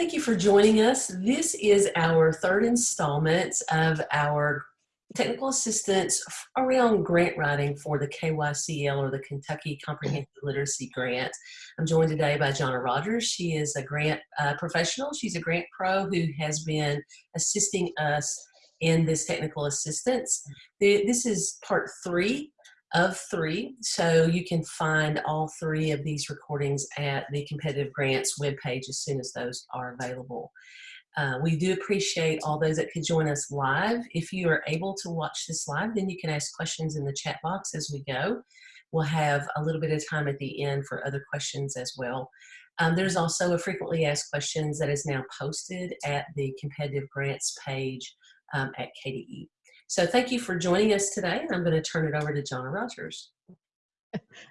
Thank you for joining us. This is our third installment of our technical assistance around grant writing for the KYCL or the Kentucky Comprehensive Literacy Grant. I'm joined today by Jonna Rogers. She is a grant uh, professional. She's a grant pro who has been assisting us in this technical assistance. This is part three of three. So you can find all three of these recordings at the competitive grants webpage as soon as those are available. Uh, we do appreciate all those that could join us live. If you are able to watch this live, then you can ask questions in the chat box as we go. We'll have a little bit of time at the end for other questions as well. Um, there's also a frequently asked questions that is now posted at the competitive grants page um, at KDE. So thank you for joining us today. I'm going to turn it over to Jonna Rogers.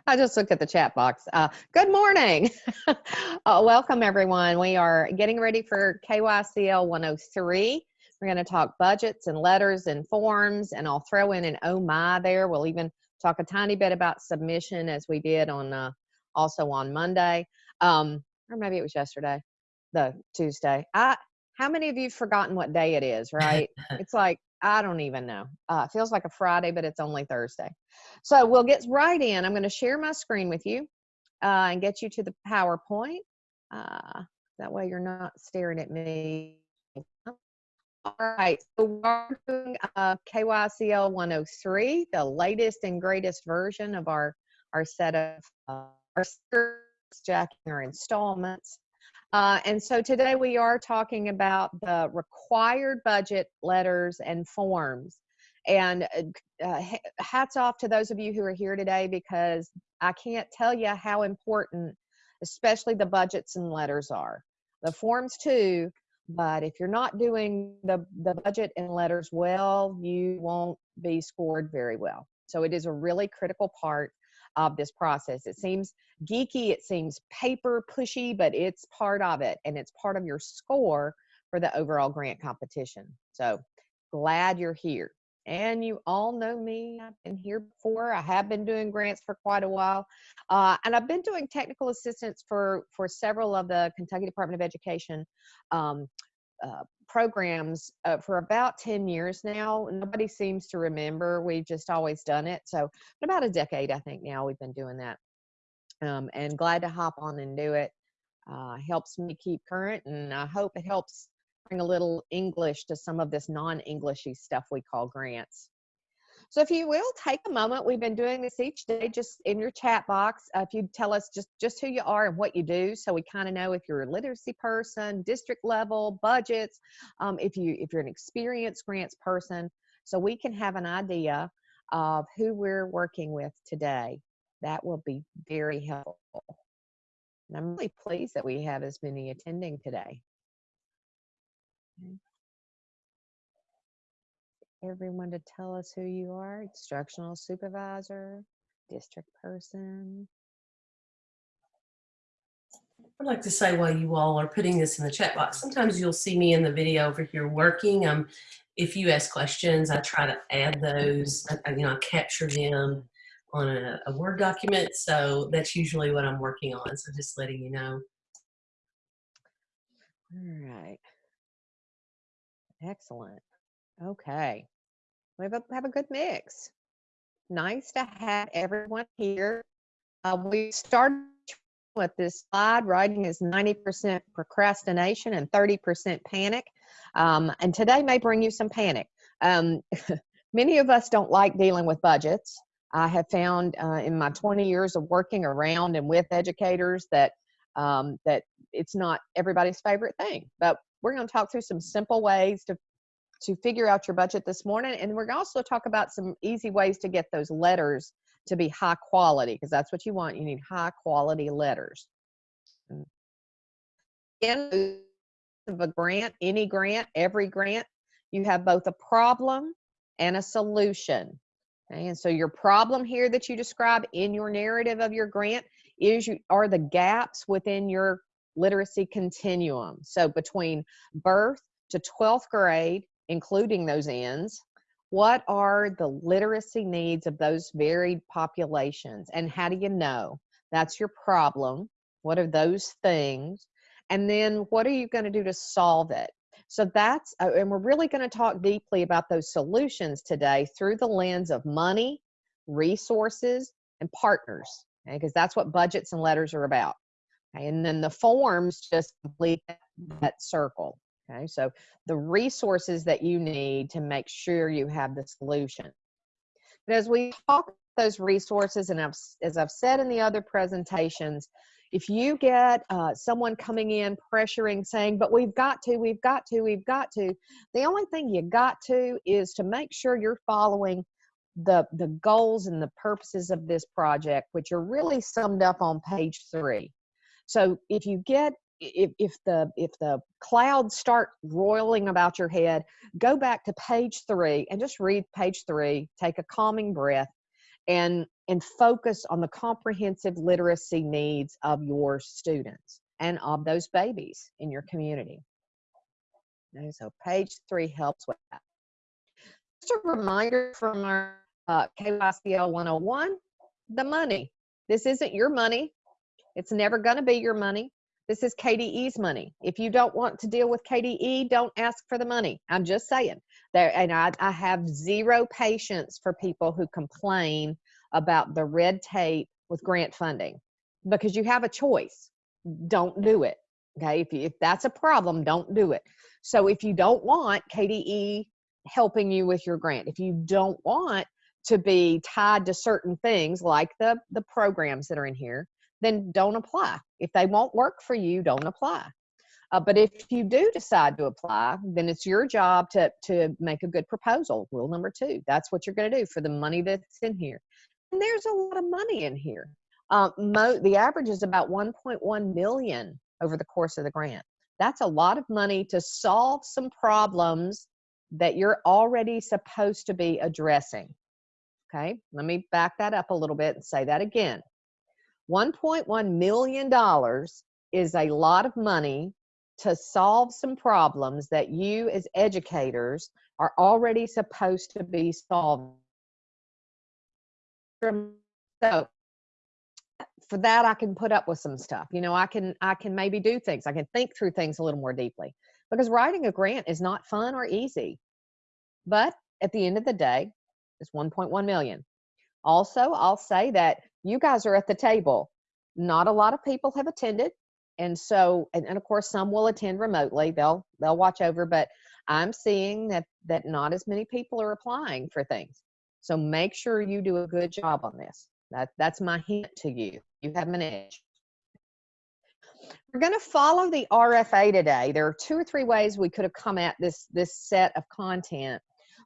I just looked at the chat box. Uh, good morning. uh, welcome, everyone. We are getting ready for KYCL 103. We're going to talk budgets and letters and forms, and I'll throw in an oh my there. We'll even talk a tiny bit about submission as we did on uh, also on Monday, um, or maybe it was yesterday, the Tuesday. I, how many of you have forgotten what day it is, right? it's like I don't even know. Uh, feels like a Friday, but it's only Thursday. So we'll get right in. I'm going to share my screen with you uh, and get you to the PowerPoint. Uh, that way you're not staring at me. All right, so we're doing uh, KYCL 103, the latest and greatest version of our, our set of uh, our jacking our installments. Uh, and so today we are talking about the required budget letters and forms. And uh, uh hats off to those of you who are here today because I can't tell you how important, especially the budgets and letters are. The forms too, but if you're not doing the, the budget and letters well, you won't be scored very well. So it is a really critical part of this process. It seems geeky, it seems paper pushy, but it's part of it and it's part of your score for the overall grant competition. So glad you're here. And you all know me. I've been here before. I have been doing grants for quite a while. Uh, and I've been doing technical assistance for, for several of the Kentucky Department of Education um, uh, programs uh, for about 10 years now. Nobody seems to remember. We've just always done it. So, about a decade, I think now we've been doing that. Um, and glad to hop on and do it. Uh, helps me keep current, and I hope it helps bring a little English to some of this non Englishy stuff we call grants. So if you will take a moment, we've been doing this each day just in your chat box. Uh, if you tell us just, just who you are and what you do, so we kind of know if you're a literacy person, district level, budgets, um, if, you, if you're an experienced grants person, so we can have an idea of who we're working with today. That will be very helpful. And I'm really pleased that we have as many attending today. Okay everyone to tell us who you are instructional supervisor, district person. I'd like to say while you all are putting this in the chat box, sometimes you'll see me in the video over here working. Um, if you ask questions, I try to add those, I, you know, I capture them on a, a Word document. So that's usually what I'm working on. So just letting you know. All right. Excellent. Okay. We have a, have a good mix. Nice to have everyone here. Uh, we started with this slide. Writing is 90% procrastination and 30% panic. Um, and today may bring you some panic. Um, many of us don't like dealing with budgets. I have found uh, in my 20 years of working around and with educators that um, that it's not everybody's favorite thing. But we're going to talk through some simple ways to to figure out your budget this morning. And we're also talk about some easy ways to get those letters to be high quality because that's what you want. You need high quality letters. In of a grant, any grant, every grant, you have both a problem and a solution. Okay? And so your problem here that you describe in your narrative of your grant is you are the gaps within your literacy continuum. So between birth to 12th grade, including those ends, what are the literacy needs of those varied populations and how do you know that's your problem what are those things And then what are you going to do to solve it? So that's, uh, and we're really going to talk deeply about those solutions today through the lens of money, resources, and partners, because that's what budgets and letters are about. Okay? And then the forms just complete that circle. Okay, so the resources that you need to make sure you have the solution. But as we talk those resources, and I've, as I've said in the other presentations, if you get uh, someone coming in pressuring saying but we've got to we've got to we've got to the only thing you got to is to make sure you're following the the goals and the purposes of this project which are really summed up on page three so if you get if, if the if the clouds start roiling about your head go back to page three and just read page three take a calming breath and and focus on the comprehensive literacy needs of your students and of those babies in your community. Okay, so page three helps with that. Just a reminder from our uh, KYCL 101, the money. This isn't your money. It's never going to be your money. This is KDE's money. If you don't want to deal with KDE, don't ask for the money. I'm just saying. There, and I, I have zero patience for people who complain about the red tape with grant funding because you have a choice. Don't do it. Okay. If, you, if that's a problem, don't do it. So if you don't want KDE helping you with your grant, if you don't want to be tied to certain things like the, the programs that are in here, then don't apply. If they won't work for you, don't apply. Uh, but if you do decide to apply, then it's your job to, to make a good proposal. Rule number two, that's what you're going to do for the money that's in here. And there's a lot of money in here. Uh, the average is about 1.1 million over the course of the grant. That's a lot of money to solve some problems that you're already supposed to be addressing. Okay, let me back that up a little bit and say that again. $1.1 million is a lot of money to solve some problems that you as educators are already supposed to be solving. So for that i can put up with some stuff. You know i can i can maybe do things. I can think through things a little more deeply. Because writing a grant is not fun or easy. But at the end of the day it's 1.1 million. Also i'll say that you guys are at the table not a lot of people have attended and so and, and of course some will attend remotely they'll they'll watch over but i'm seeing that that not as many people are applying for things so make sure you do a good job on this. That, that's my hint to you. You have an edge. We're going to follow the RFA today. There are two or three ways we could have come at this, this set of content,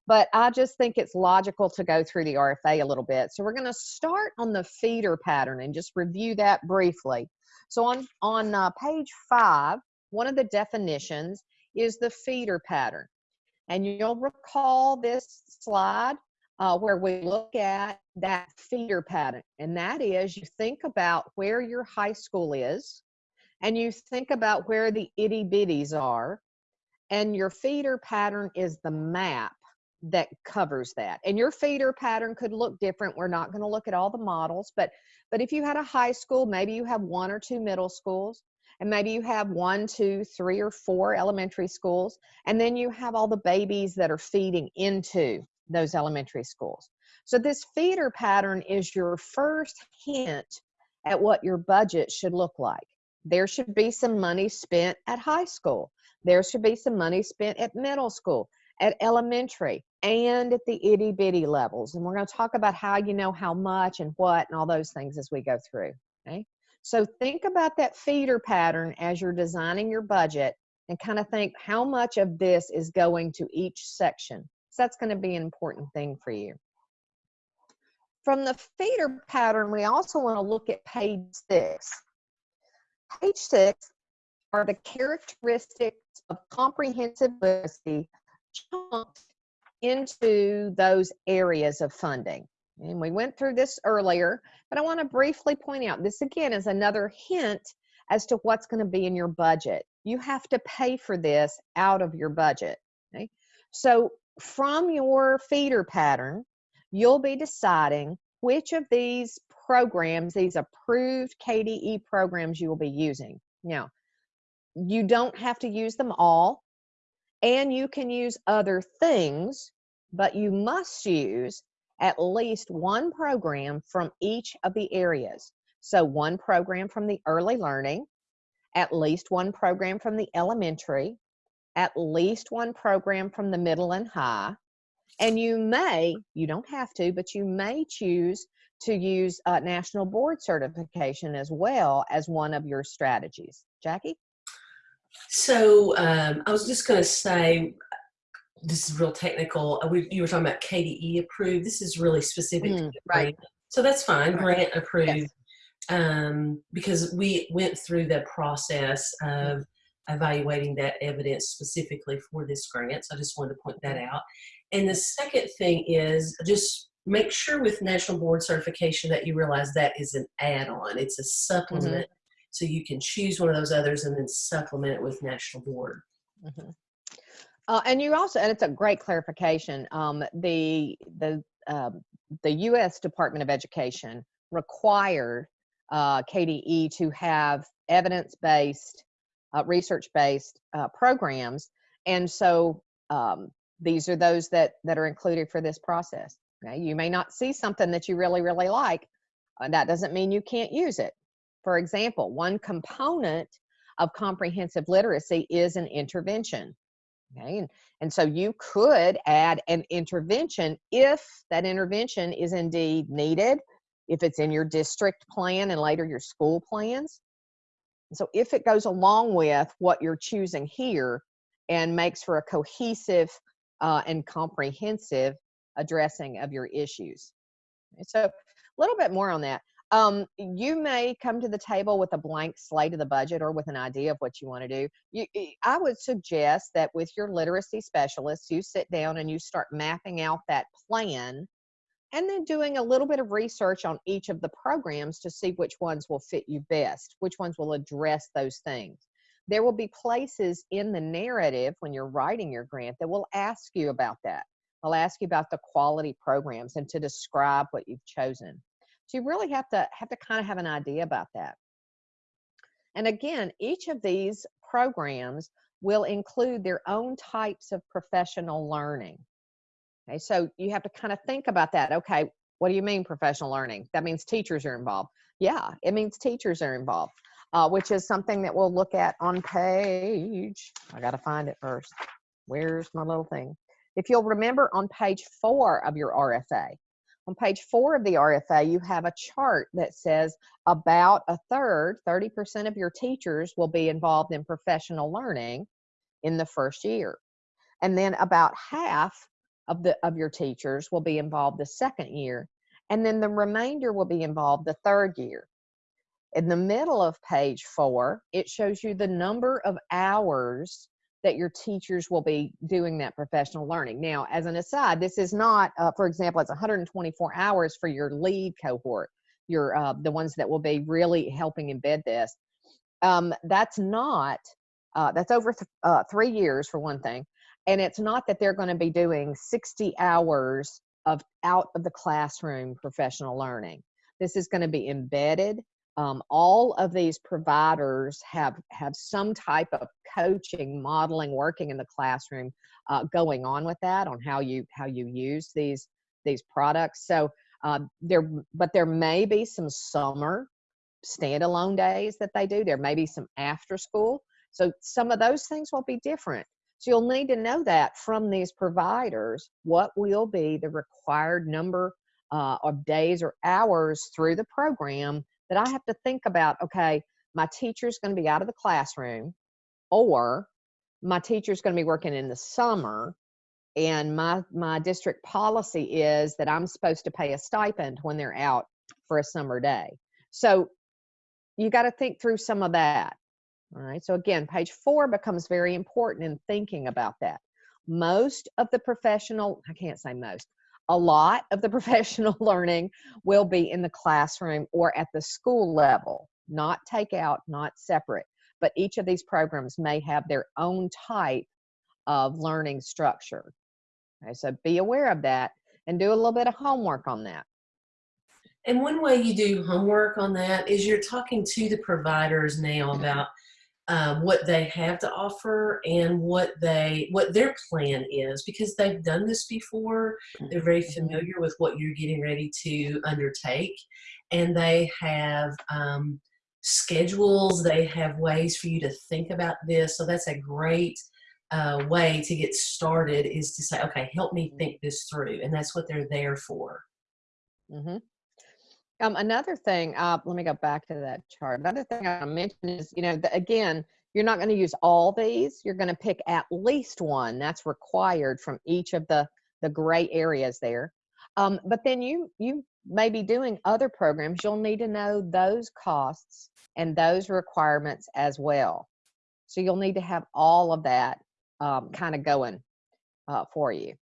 but I just think it's logical to go through the RFA a little bit. So we're going to start on the feeder pattern and just review that briefly. So on, on uh, page five, one of the definitions is the feeder pattern. And you'll recall this slide uh, where we look at that feeder pattern. And that is you think about where your high school is, and you think about where the itty bitties are, and your feeder pattern is the map that covers that. And your feeder pattern could look different. We're not going to look at all the models, but but if you had a high school, maybe you have one or two middle schools, and maybe you have one, two, three, or four elementary schools, and then you have all the babies that are feeding into those elementary schools. So this feeder pattern is your first hint at what your budget should look like. There should be some money spent at high school. There should be some money spent at middle school, at elementary, and at the itty bitty levels. And we're going to talk about how you know how much and what and all those things as we go through. Okay. So think about that feeder pattern as you're designing your budget and kind of think how much of this is going to each section. So that's going to be an important thing for you. From the feeder pattern, we also want to look at page six. Page six are the characteristics of comprehensive literacy into those areas of funding. And we went through this earlier, but I want to briefly point out this again is another hint as to what's going to be in your budget. You have to pay for this out of your budget. Okay? So from your feeder pattern, you'll be deciding which of these programs, these approved KDE programs you will be using. Now, you don't have to use them all, and you can use other things, but you must use at least one program from each of the areas. So, one program from the early learning, at least one program from the elementary, at least one program from the middle and high. And you may, you don't have to, but you may choose to use uh, national board certification as well as one of your strategies. Jackie? So um, I was just going to say, this is real technical. Uh, We, you were talking about KDE approved. This is really specific Mm, right. So that's fine, grant approved. Yes. Um, because we went through the process of evaluating that evidence specifically for this grant. So I just wanted to point that out. And the second thing is just make sure with national board certification that you realize that is an add-on. It's a supplement. So you can choose one of those others and then supplement it with national board. Mhm. Uh, and you also, and it's a great clarification. Um, the the um, the U.S. Department of Education required uh, KDE to have evidence-based, uh, research-based uh, programs, and so um, these are those that that are included for this process. Okay? You may not see something that you really really like. Uh, that doesn't mean you can't use it. For example, one component of comprehensive literacy is an intervention. Okay, and, and so you could add an intervention if that intervention is indeed needed, if it's in your district plan and later your school plans. So if it goes along with what you're choosing here and makes for a cohesive uh, and comprehensive addressing of your issues. So a little bit more on that. Um, you may come to the table with a blank slate of the budget or with an idea of what you want to do. You, y- I would suggest that with your literacy specialists, you sit down and you start mapping out that plan and then doing a little bit of research on each of the programs to see which ones will fit you best, which ones will address those things. There will be places in the narrative when you're writing your grant that will ask you about that. They'll ask you about the quality programs and to describe what you've chosen. So you really have to have to kind of have an idea about that. And again, each of these programs will include their own types of professional learning. Okay, so you have to kind of think about that. Okay, what do you mean professional learning? That means teachers are involved. Yeah, it means teachers are involved, uh, which is something that we'll look at on page. I got to find it first. Where's my little thing? If you'll remember on page four of your RFA, on page four of the RFA, you have a chart that says about a third, 30% of your teachers will be involved in professional learning in the first year. And then about half of the of your teachers will be involved the second year. And then the remainder will be involved the third year. In the middle of page four, it shows you the number of hours that your teachers will be doing that professional learning. Now, as an aside, this is not, uh, for example, it's 124 hours for your lead cohort, your uh, the ones that will be really helping embed this. Um, that's not, uh, that's over th- uh, three years for one thing, and it's not that they're going to be doing 60 hours of out of the classroom professional learning. This is going to be embedded um, all of these providers have have some type of coaching modeling working in the classroom uh, going on with that on how you how you use these these products. So uh, there but there may be some summer standalone days that they do. There may be some after school. So some of those things will be different. So you'll need to know that from these providers what will be the required number uh, of days or hours through the program that I have to think about okay, my teacher's going to be out of the classroom, or my teacher's going to be working in the summer, and my my district policy is that I'm supposed to pay a stipend when they're out for a summer day. So you got to think through some of that. All right. So again, page four becomes very important in thinking about that. Most of the professional, I can't say most, a lot of the professional learning will be in the classroom or at the school level, not take out, not separate. But each of these programs may have their own type of learning structure. Okay, so be aware of that and do a little bit of homework on that. And one way you do homework on that is you're talking to the providers now mm-hmm. about um, what they have to offer and what they what their plan is because they've done this before. They're very familiar with what you're getting ready to undertake and they have um, schedules. They have ways for you to think about this. So that's a great uh, way to get started is to say okay help me think this through and that's what they're there for. Hmm Um, another thing, uh, let me go back to that chart. Another thing I mentioned is, you know, the, again, you're not going to use all these. You're going to pick at least one. That's required from each of the the gray areas there. Um, but then you you may be doing other programs. You'll need to know those costs and those requirements as well. So you'll need to have all of that um, kind of going uh, for you.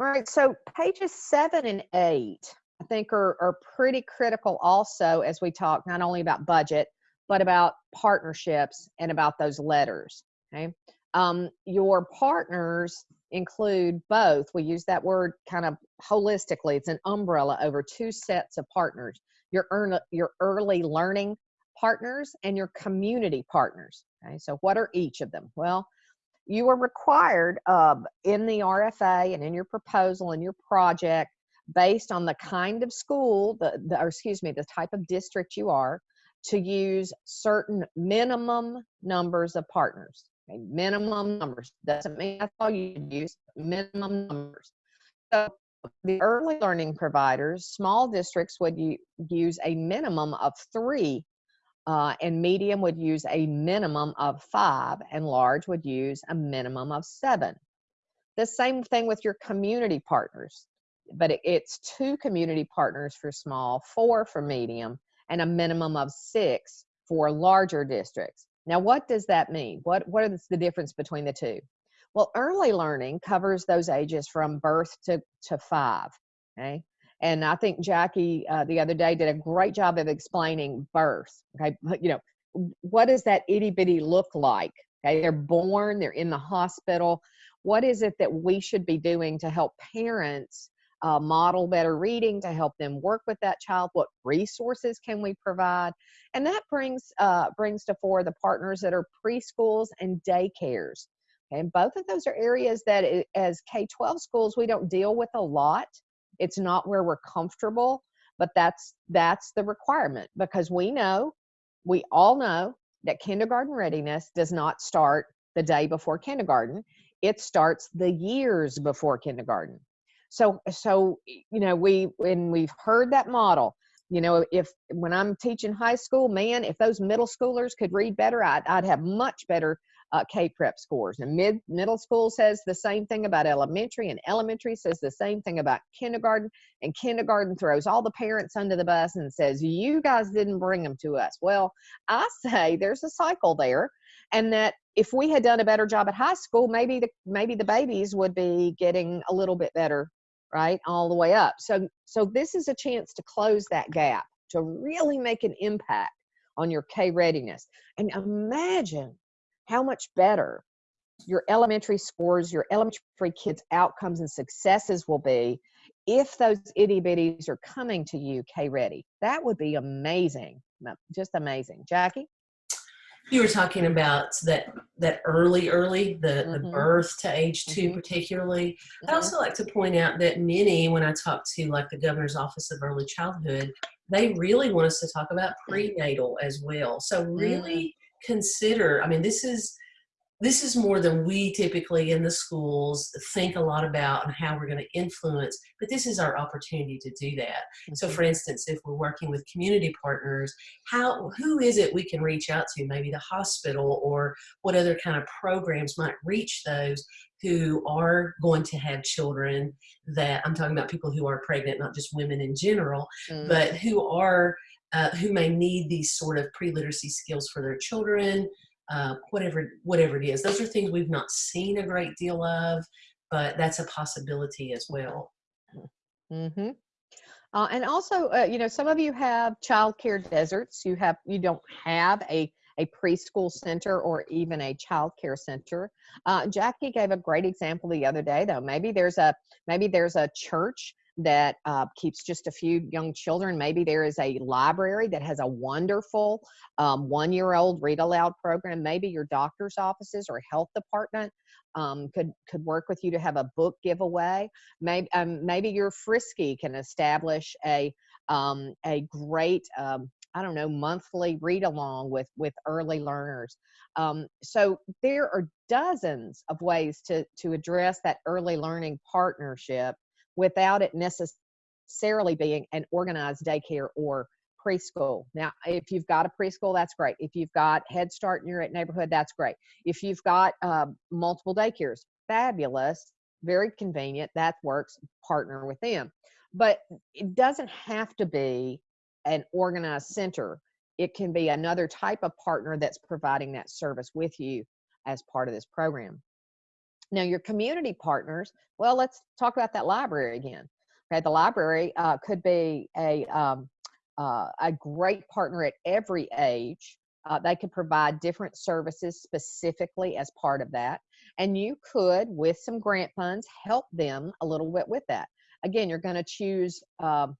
All right, so pages seven and eight, I think are, are pretty critical also as we talk not only about budget, but about partnerships and about those letters, okay? Um, your partners include both, we use that word kind of holistically, it's an umbrella over two sets of partners, your, earn, your early learning partners and your community partners, okay? So what are each of them? Well, you are required um, in the RFA and in your proposal and your project based on the kind of school, the, the, or excuse me, the type of district you are, to use certain minimum numbers of partners. Okay? Minimum numbers doesn't mean that's all you use. Minimum numbers. So the early learning providers, small districts would use a minimum of three uh, and medium would use a minimum of five, and large would use a minimum of seven. The same thing with your community partners, but it, it's two community partners for small, four for medium, and a minimum of six for larger districts. Now, what does that mean? What, what is the difference between the two? Well, early learning covers those ages from birth to, to five, okay? And I think Jackie uh, the other day did a great job of explaining birth. Okay, you know, what does that itty bitty look like? Okay, they're born, they're in the hospital. What is it that we should be doing to help parents uh, model better reading to help them work with that child? What resources can we provide? And that brings uh, brings to fore the partners that are preschools and daycares. And both of those are areas that, as K 12 schools, we don't deal with a lot it's not where we're comfortable but that's that's the requirement because we know we all know that kindergarten readiness does not start the day before kindergarten. It starts the years before kindergarten. So so you know we when we've heard that model you know if when i'm teaching high school man if those middle schoolers could read better i'd, I'd have much better uh, K-PREP scores. And mid middle school says the same thing about elementary, and elementary says the same thing about kindergarten. And kindergarten throws all the parents under the bus and says, "You guys didn't bring them to us." Well, I say there's a cycle there, and that if we had done a better job at high school, maybe the maybe the babies would be getting a little bit better, right, all the way up. So so this is a chance to close that gap to really make an impact on your K readiness. And imagine how much better your elementary scores, your elementary kids' outcomes and successes will be if those itty bitties are coming to you K ready. That would be amazing. Just amazing. Jackie? You were talking about that that early, early, the, mm -hmm. the Mm-hmm. birth to age 2 mm -hmm. particularly. Mm -hmm. I Mm-hmm. also like to point out that many, when I talk to like the governor's office of early childhood, they really want us to talk about prenatal as well. So really consider, I mean, this is this is more than we typically in the schools think a lot about and how we're going to influence, but this is our opportunity to do that. Mm -hmm. So for instance, if we're working with community partners, how who is it we can reach out to? Maybe the hospital or what other kind of programs might reach those who are going to have children that I'm talking about people who are pregnant, not just women in general, mm -hmm. but who are uh, who may need these sort of pre-literacy skills for their children, uh, whatever whatever it is. Those are things we've not seen a great deal of, but that's a possibility as well. Mm-hmm. Uh, and also, uh, you know, some of you have child care deserts. You have you don't have a a preschool center or even a child care center. Uh, Jackie gave a great example the other day, though. Maybe there's a maybe there's a church that uh, keeps just a few young children. Maybe there is a library that has a wonderful um, one year old read aloud program. Maybe your doctor's offices or health department um, could, could work with you to have a book giveaway. Maybe, um, maybe your FRYSC can establish a, um, a great, um, I don't know, monthly read along with, with early learners. Um, so there are dozens of ways to, to address that early learning partnership without it necessarily being an organized daycare or preschool. Now, if you've got a preschool, that's great. If you've got Head Start in your neighborhood, that's great. If you've got uh, multiple daycares, fabulous, very convenient, that works, partner with them. But it doesn't have to be an organized center. It can be another type of partner that's providing that service with you as part of this program. Now, your community partners, well, let's talk about that library again. Okay, the library uh, could be a, um, uh, a great partner at every age. Uh, they could provide different services specifically as part of that. And you could, with some grant funds, help them a little bit with that. Again, you're going to choose um,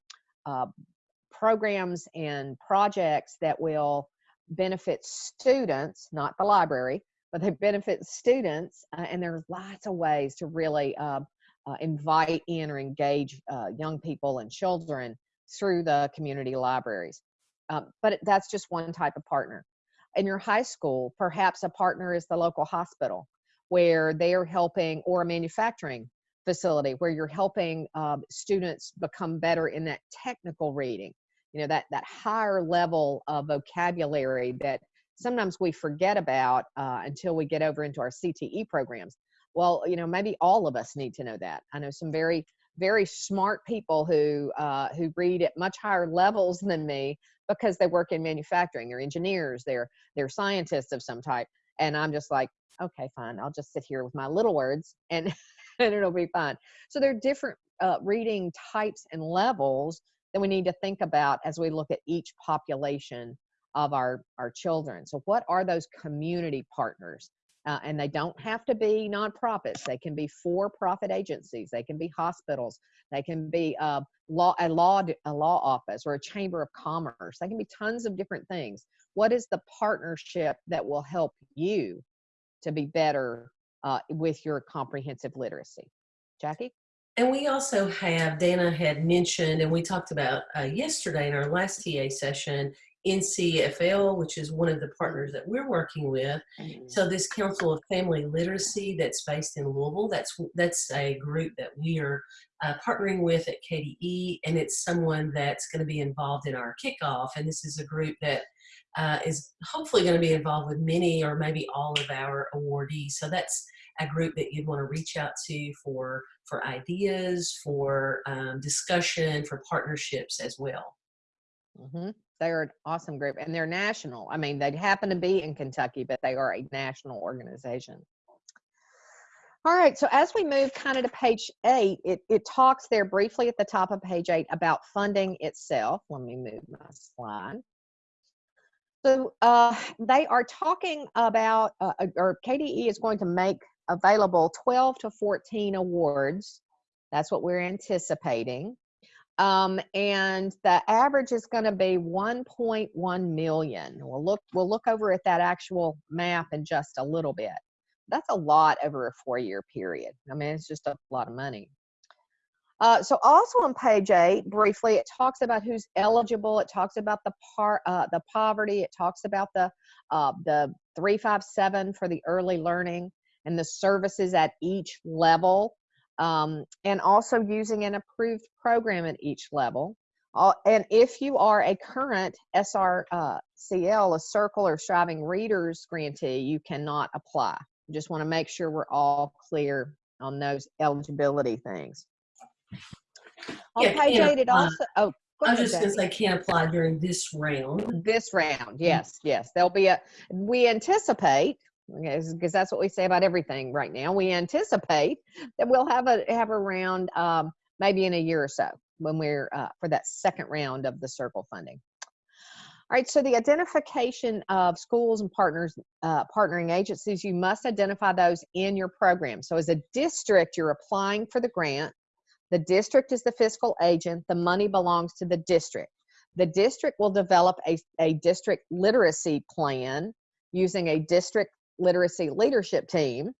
uh, programs and projects that will benefit students, not the library, but they benefit students. Uh, and there's lots of ways to really uh, uh, invite in or engage uh, young people and children through the community libraries. Um, but that's just one type of partner. In your high school, perhaps a partner is the local hospital where they are helping, or a manufacturing facility where you're helping um, students become better in that technical reading. You know, that, that higher level of vocabulary that sometimes we forget about uh, until we get over into our CTE programs. Well, you know, maybe all of us need to know that. I know some very, very smart people who uh, who read at much higher levels than me because they work in manufacturing. They're engineers. They're they're scientists of some type. And I'm just like, okay, fine. I'll just sit here with my little words and and it'll be fine. So there are different uh, reading types and levels that we need to think about as we look at each population of our, our children. So what are those community partners? Uh, and they don't have to be nonprofits. They can be for-profit agencies. They can be hospitals. They can be uh, law, a law, a law office or a chamber of commerce. They can be tons of different things. What is the partnership that will help you to be better uh, with your comprehensive literacy? Jackie? And we also have, Dana had mentioned, and we talked about uh, yesterday in our last TA session, NCFL, which is one of the partners that we're working with. Mm. So this Council of Family Literacy that's based in Louisville, that's that's a group that we are uh, partnering with at KDE, and it's someone that's going to be involved in our kickoff. And this is a group that uh, is hopefully going to be involved with many or maybe all of our awardees. So that's a group that you'd want to reach out to for for ideas, for um, discussion, for partnerships as well. Mm-hmm. They're an awesome group and they're national. I mean, they happen to be in Kentucky, but they are a national organization. All right, so as we move kind of to page eight, it, it talks there briefly at the top of page eight about funding itself. Let me move my slide. So uh, they are talking about, uh, or KDE is going to make available 12 to 14 awards. That's what we're anticipating. Um, and the average is going to be 1.1 million. We'll look, we'll look over at that actual map in just a little bit. That's a lot over a four-year period. I mean, it's just a lot of money. Uh, so also on page eight, briefly, it talks about who's eligible. It talks about the part, uh, the poverty. It talks about the uh, the 357 for the early learning and the services at each level um, and also using an approved program at each level. Uh, and if you are a current SRCL, uh, a Circle or Striving Readers grantee, you cannot apply. Just want to make sure we're all clear on those eligibility things. On Yeah, page eight, it also, oh, go I was ahead, just going to say can't apply during this round. This round, yes, yes. There'll be a, we anticipate, because that's what we say about everything right now. We anticipate that we'll have a, have a round um, maybe in a year or so when we're, uh, for that second round of the circle funding. All right, so the identification of schools and partners, uh, partnering agencies, you must identify those in your program. So as a district, you're applying for the grant. The district is the fiscal agent. The money belongs to the district. The district will develop a, a district literacy plan using a district literacy leadership team.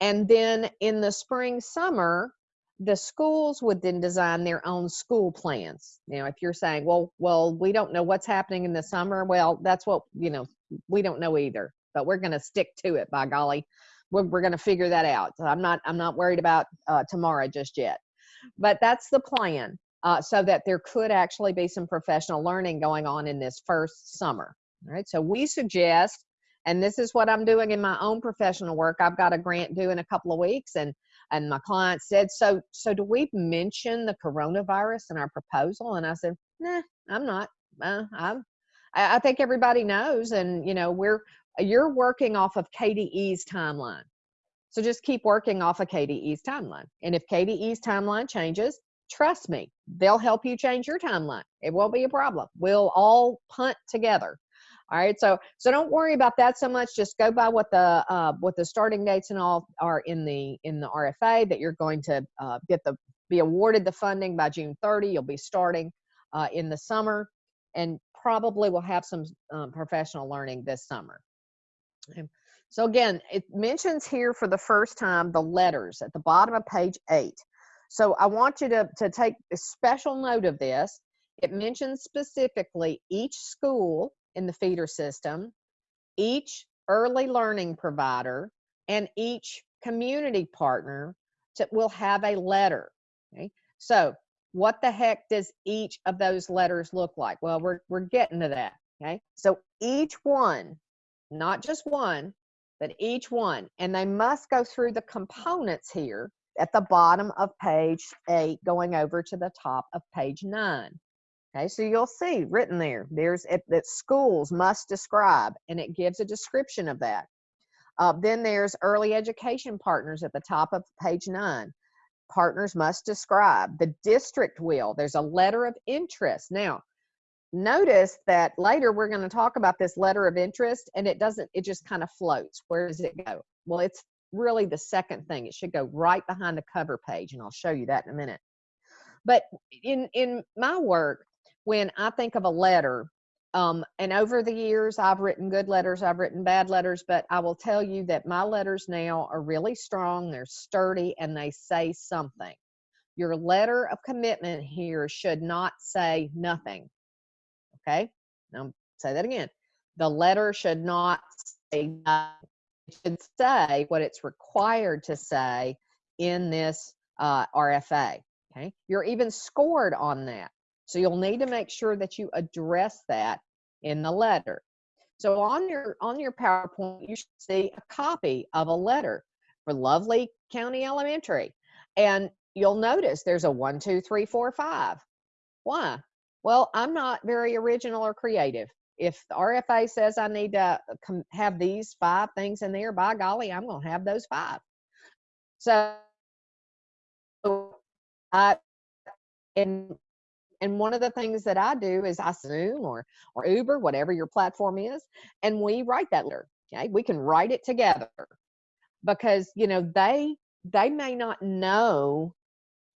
And then in the spring, summer, the schools would then design their own school plans. Now, if you're saying, well, well, we don't know what's happening in the summer, well, that's what, you know, we don't know either, but we're going to stick to it by golly. We're, we're going to figure that out. So I'm not, I'm not worried about uh, tomorrow just yet, but that's the plan. Uh, so that there could actually be some professional learning going on in this first summer. All right. So we suggest, and this is what I'm doing in my own professional work. I've got a grant due in a couple of weeks, and and my client said, "So, so do we mention the coronavirus in our proposal?" And I said, "Nah, I'm not. Uh, I'm. I, I think everybody knows, and you know, we're you're working off of KDE's timeline." So just keep working off of KDE's timeline. And if KDE's timeline changes, trust me, they'll help you change your timeline. It won't be a problem. We'll all punt together. All right, so so don't worry about that so much. Just go by what the uh, what the starting dates and all are in the in the RFA that you're going to uh, get the be awarded the funding by June 30. You'll be starting uh, in the summer, and probably will have some um, professional learning this summer. Okay. So again, it mentions here for the first time the letters at the bottom of page eight. So I want you to, to take a special note of this. It mentions specifically each school in the feeder system, each early learning provider, and each community partner to, will have a letter. Okay? So what the heck does each of those letters look like? Well, we're, we're getting to that. Okay. So each one, not just one, but each one, and they must go through the components here at the bottom of page eight, going over to the top of page nine. Okay, so you'll see written there, there's it, that schools must describe, and it gives a description of that. Uh, then there's early education partners at the top of page nine. Partners must describe. The district will. There's a letter of interest. Now, notice that later we're going to talk about this letter of interest, and it doesn't, it just kind of floats. Where does it go? Well, it's really the second thing. It should go right behind the cover page, and I'll show you that in a minute. But in in my work, when I think of a letter, um, and over the years, I've written good letters, I've written bad letters, but I will tell you that my letters now are really strong, they're sturdy, and they say something. Your letter of commitment here should not say nothing. Okay? Now, say that again. The letter should not say nothing it should say what it's required to say in this uh, RFA. Okay, you're even scored on that. So you'll need to make sure that you address that in the letter. So on your on your PowerPoint, you should see a copy of a letter for Lovely County Elementary. And you'll notice there's a one, two, three, four, five. Why? Well, I'm not very original or creative if the RFA says I need to uh, have these five things in there, by golly, I'm going to have those five. So, I and and one of the things that I do is I Zoom or or Uber, whatever your platform is, and we write that letter. Okay, we can write it together because you know they they may not know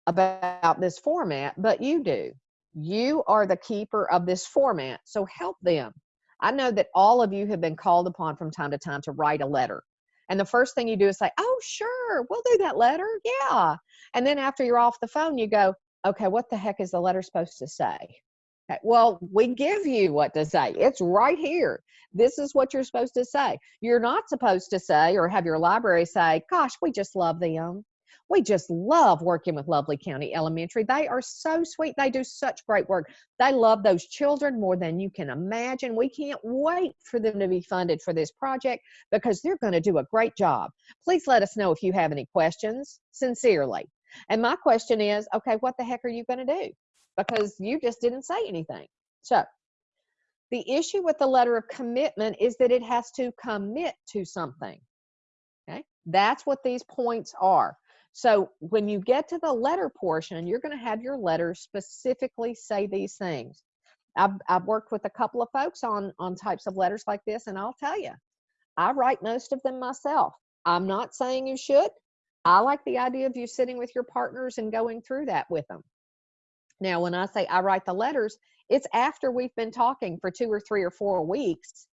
about this format, but you do. You are the keeper of this format, so help them. I know that all of you have been called upon from time to time to write a letter. And the first thing you do is say, Oh, sure, we'll do that letter. Yeah. And then after you're off the phone, you go, Okay, what the heck is the letter supposed to say? Okay, well, we give you what to say. It's right here. This is what you're supposed to say. You're not supposed to say or have your library say, Gosh, we just love them we just love working with Lovely County Elementary. They are so sweet. They do such great work. They love those children more than you can imagine. We can't wait for them to be funded for this project because they're going to do a great job. Please let us know if you have any questions, sincerely. And my question is okay, what the heck are you going to do? Because you just didn't say anything. So, the issue with the letter of commitment is that it has to commit to something. Okay, that's what these points are. So when you get to the letter portion, you're going to have your letter specifically say these things. I've, I've worked with a couple of folks on, on types of letters like this, and I'll tell you, I write most of them myself. I'm not saying you should. I like the idea of you sitting with your partners and going through that with them. Now, when I say I write the letters, it's after we've been talking for two or three or four weeks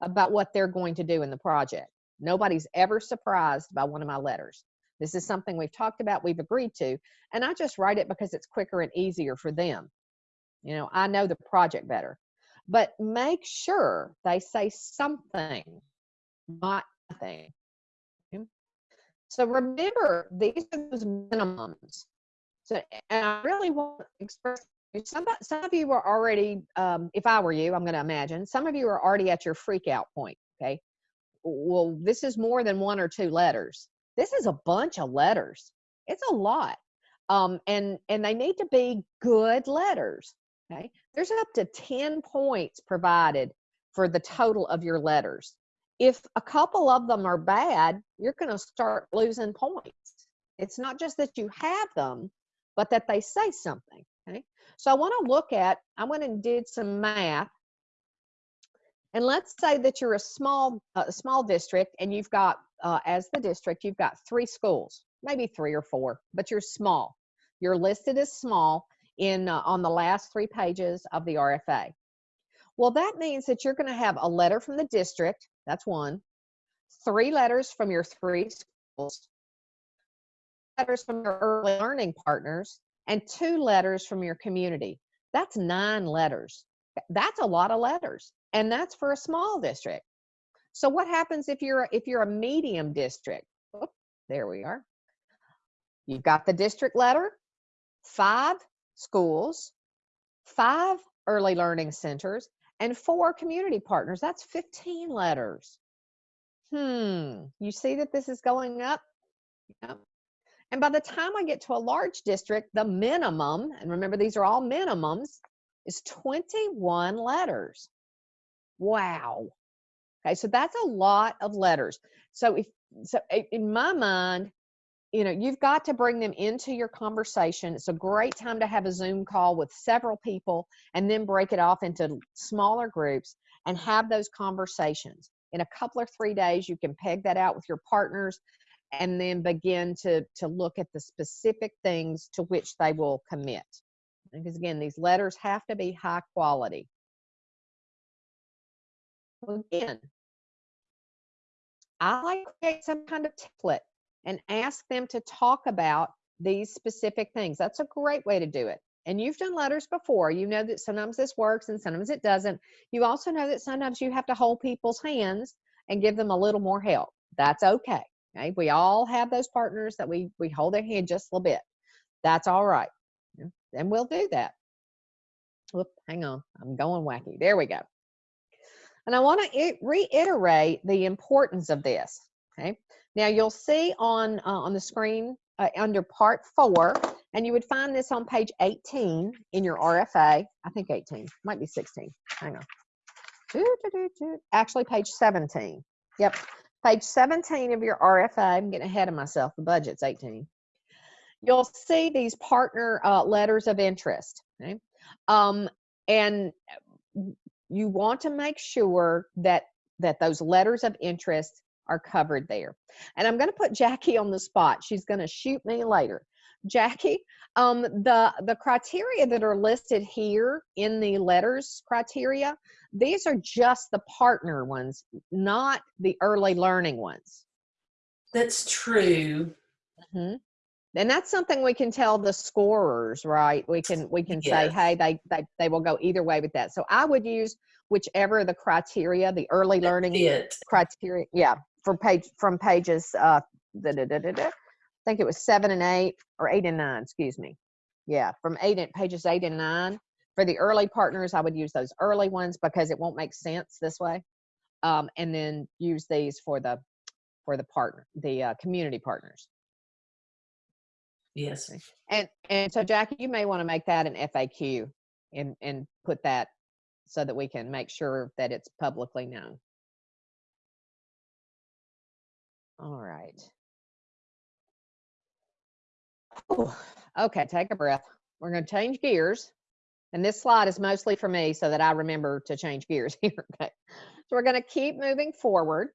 about what they're going to do in the project. Nobody's ever surprised by one of my letters. This is something we've talked about, we've agreed to, and I just write it because it's quicker and easier for them. You know, I know the project better. But make sure they say something, not nothing. So remember, these are those minimums. So, and I really want to express some, some of you are already, um, if I were you, I'm going to imagine, some of you are already at your freak out point. Okay. Well, this is more than one or two letters. This is a bunch of letters. It's a lot. Um, and, and they need to be good letters. Okay. There's up to 10 points provided for the total of your letters. If a couple of them are bad, you're going to start losing points. It's not just that you have them, but that they say something. Okay. So I want to look at, I went and did some math. And let's say that you're a small, uh, small district and you've got, uh, as the district, you've got three schools, maybe three or four, but you're small. You're listed as small in uh, on the last three pages of the RFA. Well, that means that you're going to have a letter from the district. That's one. Three letters from your three schools. Letters from your early learning partners and two letters from your community. That's nine letters. That's a lot of letters, and that's for a small district. So what happens if you're if you're a medium district? Oh, there we are. You've got the district letter, five schools, five early learning centers, and four community partners. That's 15 letters. Hmm, you see that this is going up? Yep. And by the time I get to a large district, the minimum, and remember these are all minimums, is 21 letters. Wow. Okay, so that's a lot of letters. So if so in my mind, you know, you've got to bring them into your conversation. It's a great time to have a Zoom call with several people and then break it off into smaller groups and have those conversations. In a couple or three days, you can peg that out with your partners and then begin to, to look at the specific things to which they will commit. Because again, these letters have to be high quality. Again, I like create some kind of template and ask them to talk about these specific things. That's a great way to do it. And you've done letters before. You know that sometimes this works and sometimes it doesn't. You also know that sometimes you have to hold people's hands and give them a little more help. That's okay. Okay, we all have those partners that we we hold their hand just a little bit. That's all right, and we'll do that. Whoop, hang on, I'm going wacky. There we go. And I want to reiterate the importance of this. Okay, now you'll see on uh, on the screen uh, under Part Four, and you would find this on page 18 in your RFA. I think 18 might be 16. Hang on. Actually, page 17. Yep, page 17 of your RFA, I'm getting ahead of myself, the budget's 18. You'll see these partner uh, letters of interest. Okay? Um, and you want to make sure that that those letters of interest are covered there. And I'm going to put Jackie on the spot. She's going to shoot me later. Jackie, um, the the criteria that are listed here in the letters criteria, these are just the partner ones, not the early learning ones. That's true. Mm-hmm. And that's something we can tell the scorers, right? We can we can yes. say, hey, they, they they will go either way with that. So I would use whichever the criteria, the early learning criteria, yeah, from page from pages uh da, da, da. I think it was seven and eight or eight and nine, excuse me. Yeah, from eight and pages eight and nine for the early partners, I would use those early ones because it won't make sense this way. Um, and then use these for the for the partner, the uh, community partners. Yes. And and so Jackie, you may want to make that an FAQ and and put that so that we can make sure that it's publicly known. All right. Okay, take a breath. We're going to change gears. And this slide is mostly for me so that I remember to change gears here. okay. So we're going to keep moving forward.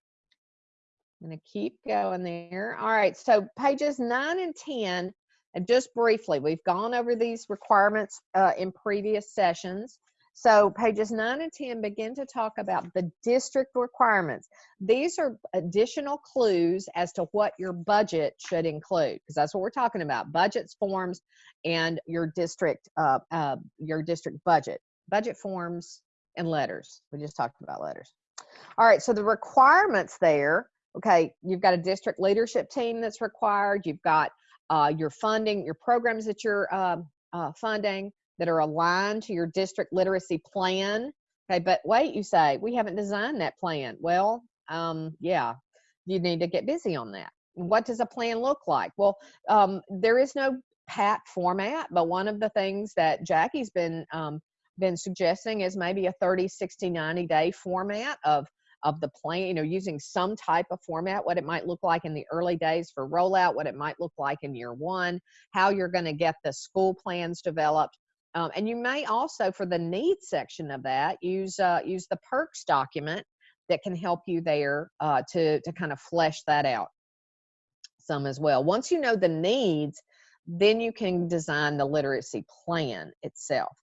I'm going to keep going there. All right, so pages nine and 10, and just briefly, we've gone over these requirements uh, in previous sessions. So pages nine and 10 begin to talk about the district requirements. These are additional clues as to what your budget should include, because that's what we're talking about, budgets, forms, and your district, uh, uh, your district budget. Budget forms and letters. We just talked about letters. All right, so the requirements there, okay, you've got a district leadership team that's required. You've got uh, your funding, your programs that you're uh, uh, funding that are aligned to your district literacy plan. Okay, but wait, you say, we haven't designed that plan. Well, um, yeah, you need to get busy on that. What does a plan look like? Well, um, there is no pat format, but one of the things that Jackie's been um, been suggesting is maybe a 30, 60, 90 day format of of the plan, you know, using some type of format, what it might look like in the early days for rollout, what it might look like in year one, how you're going to get the school plans developed. Um, and you may also, for the needs section of that, use uh, use the perks document that can help you there uh, to to kind of flesh that out some as well. Once you know the needs, then you can design the literacy plan itself.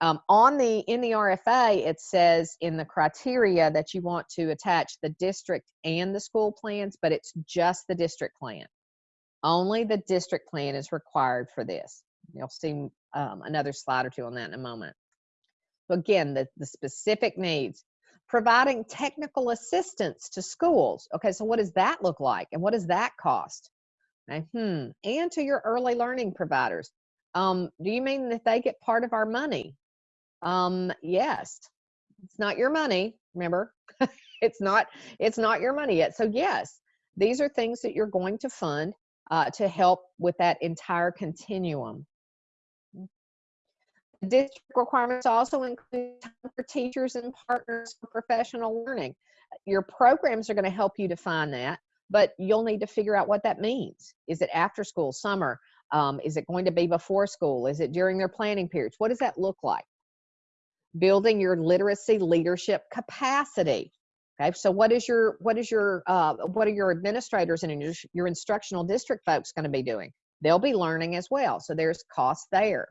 Um, on the in the RFA, it says in the criteria that you want to attach the district and the school plans, but it's just the district plan. Only the district plan is required for this. You'll see um, another slide or two on that in a moment. Again, the, the specific needs. Providing technical assistance to schools. Okay, so what does that look like? And what does that cost? Okay, hmm. And to your early learning providers. Um, do you mean that they get part of our money? Um, yes, it's not your money. Remember, it's not it's not your money yet. So yes, these are things that you're going to fund uh, to help with that entire continuum. District requirements also include for teachers and partners for professional learning. Your programs are going to help you define that, but you'll need to figure out what that means. Is it after school, summer? Um, is it going to be before school? Is it during their planning periods? What does that look like? building your literacy leadership capacity okay so what is your what is your uh, what are your administrators and your, your instructional district folks going to be doing they'll be learning as well so there's cost there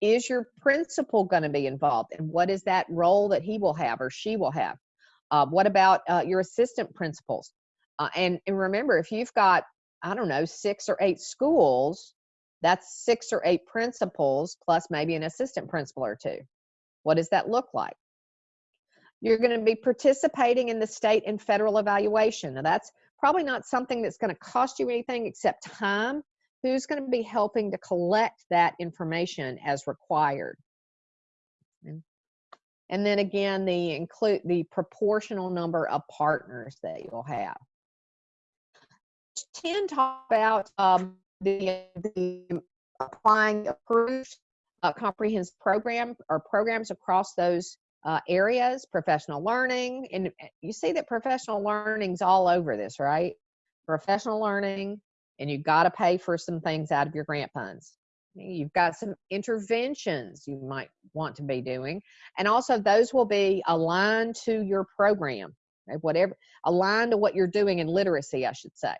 is your principal going to be involved and what is that role that he will have or she will have uh, what about uh, your assistant principals uh, and, and remember if you've got i don't know six or eight schools that's six or eight principals plus maybe an assistant principal or two what does that look like? You're going to be participating in the state and federal evaluation. Now, that's probably not something that's going to cost you anything except time. Who's going to be helping to collect that information as required? And then again, the include the proportional number of partners that you'll have. 10 talk about um, the, the applying approved uh, comprehensive program or programs across those uh, areas, professional learning, and uh, you see that professional learning's all over this, right? Professional learning, and you've got to pay for some things out of your grant funds. You've got some interventions you might want to be doing, and also those will be aligned to your program, right? whatever aligned to what you're doing in literacy, I should say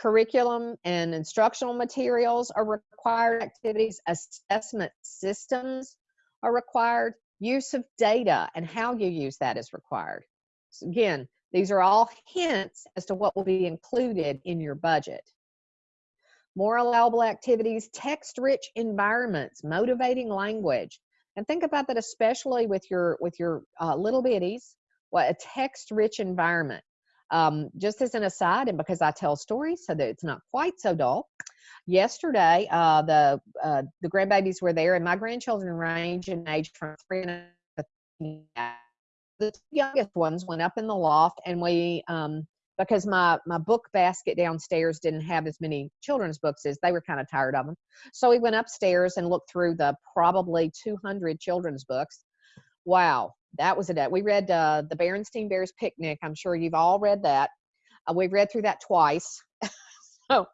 curriculum and instructional materials are required activities, assessment systems are required, use of data and how you use that is required. So again, these are all hints as to what will be included in your budget. More allowable activities, text-rich environments, motivating language. And think about that especially with your with your uh, little bitties, what a text-rich environment. Um, just as an aside, and because I tell stories so that it's not quite so dull, yesterday uh, the uh, the grandbabies were there, and my grandchildren range in age from three and the youngest ones went up in the loft, and we um, because my my book basket downstairs didn't have as many children's books as they were kind of tired of them, so we went upstairs and looked through the probably 200 children's books. Wow, that was a day. We read uh, the Berenstain Bears Picnic. I'm sure you've all read that. Uh, we've read through that twice. so,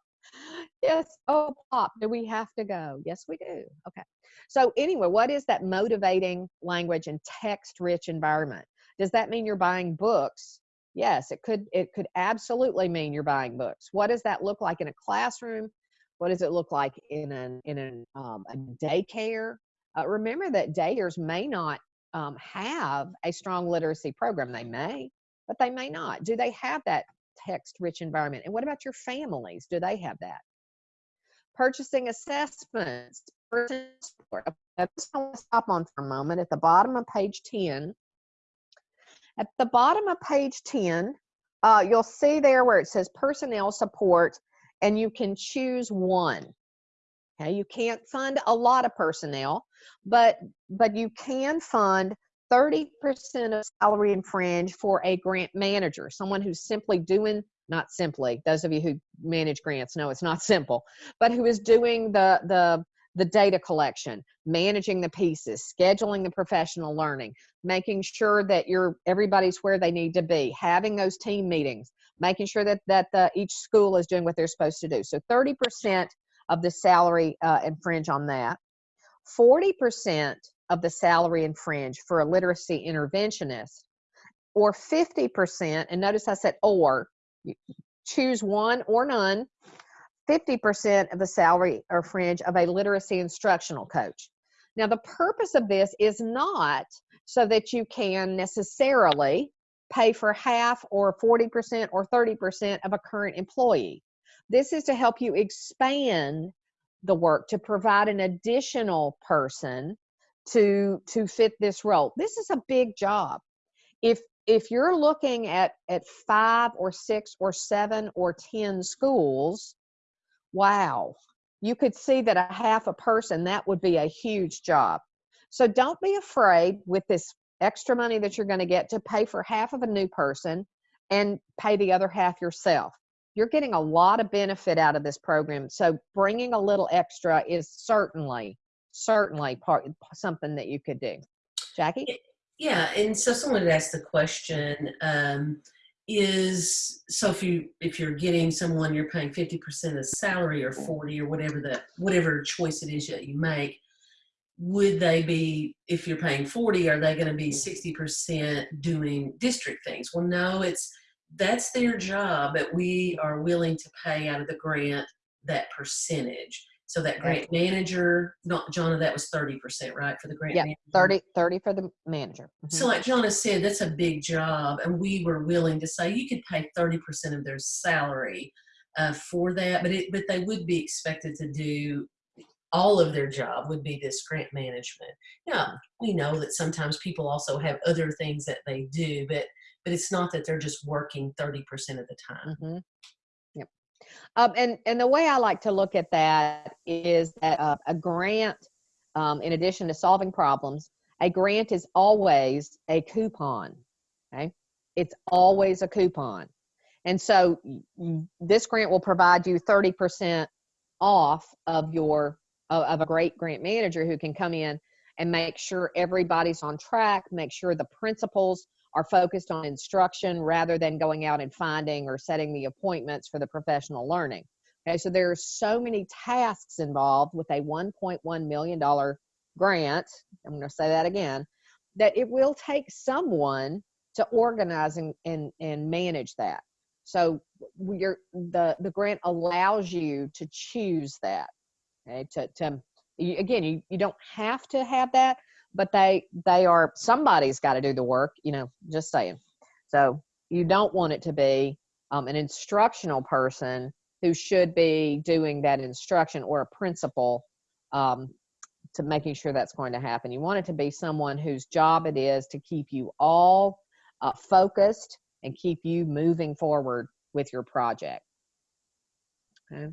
yes. Oh, Pop, do we have to go? Yes, we do. Okay. So, anyway, what is that motivating language and text rich environment? Does that mean you're buying books Yes, it could it could absolutely mean you're buying books. What does that look like in a classroom? What does it look like in an in an um, a daycare? Uh, remember that daycares may not um, have a strong literacy program. They may, but they may not. Do they have that text-rich environment? And what about your families? Do they have that? Purchasing assessments. Stop on for a moment at the bottom of page 10 at the bottom of page 10, uh, you'll see there where it says personnel support and you can choose one. Okay, you can't fund a lot of personnel, but but you can fund 30% of salary and fringe for a grant manager, someone who's simply doing not simply those of you who manage grants know it's not simple but who is doing the the the data collection, managing the pieces, scheduling the professional learning, making sure that you're everybody's where they need to be, having those team meetings, making sure that that the, each school is doing what they're supposed to do. So 30% of the salary uh, and fringe on that. 40% of the salary and fringe for a literacy interventionist, or 50%, and notice I said or, choose one or none 50% of the salary or fringe of a literacy instructional coach. Now, the purpose of this is not so that you can necessarily pay for half or 40% or 30% of a current employee. This is to help you expand the work to provide an additional person to to fit this role. This is a big job. If if you're looking at at 5 or 6 or 7 or 10 schools, wow, you could see that a half a person, that would be a huge job. So don't be afraid with this extra money that you're going to get to pay for half of a new person and pay the other half yourself. You're getting a lot of benefit out of this program. So bringing a little extra is certainly, certainly part something that you could do. Jackie? Yeah, and so someone had asked the question, um, is so if you if you're getting someone you're paying 50% of salary or 40 or whatever the whatever choice it is that you make would they be if you're paying 40 are they going to be 60% doing district things? Well no it's that's their job but we are willing to pay out of the grant that percentage so that grant manager, not Jonna, that was 30%, right, for the grant Yeah, manager? 30, 30 for the manager. Mhm. So like Jonna said, that's a big job, and we were willing to say you could pay 30% of their salary uh, for that, but it, but they would be expected to do all of their job would be this grant management. Yeah, we know that sometimes people also have other things that they do, but but it's not that they're just working 30% of the time. Mhm. Yep. Um, and and the way I like to look at that is that uh, a grant, um, in addition to solving problems, a grant is always a coupon. Okay, it's always a coupon, and so this grant will provide you thirty percent off of your of, of a great grant manager who can come in and make sure everybody's on track, make sure the principals are focused on instruction rather than going out and finding or setting the appointments for the professional learning. Okay, so there are so many tasks involved with a $1.1 million grant. I'm going to say that again that it will take someone to organize and, and, and manage that. So you're, the, the grant allows you to choose that. Okay, to, to again, you, you don't have to have that, but they they are somebody's got to do the work you know just saying. So you don't want it to be um, an instructional person who should be doing that instruction or a principal um, to making sure that's going to happen. You want it to be someone whose job it is to keep you all uh, focused and keep you moving forward with your project. Okay.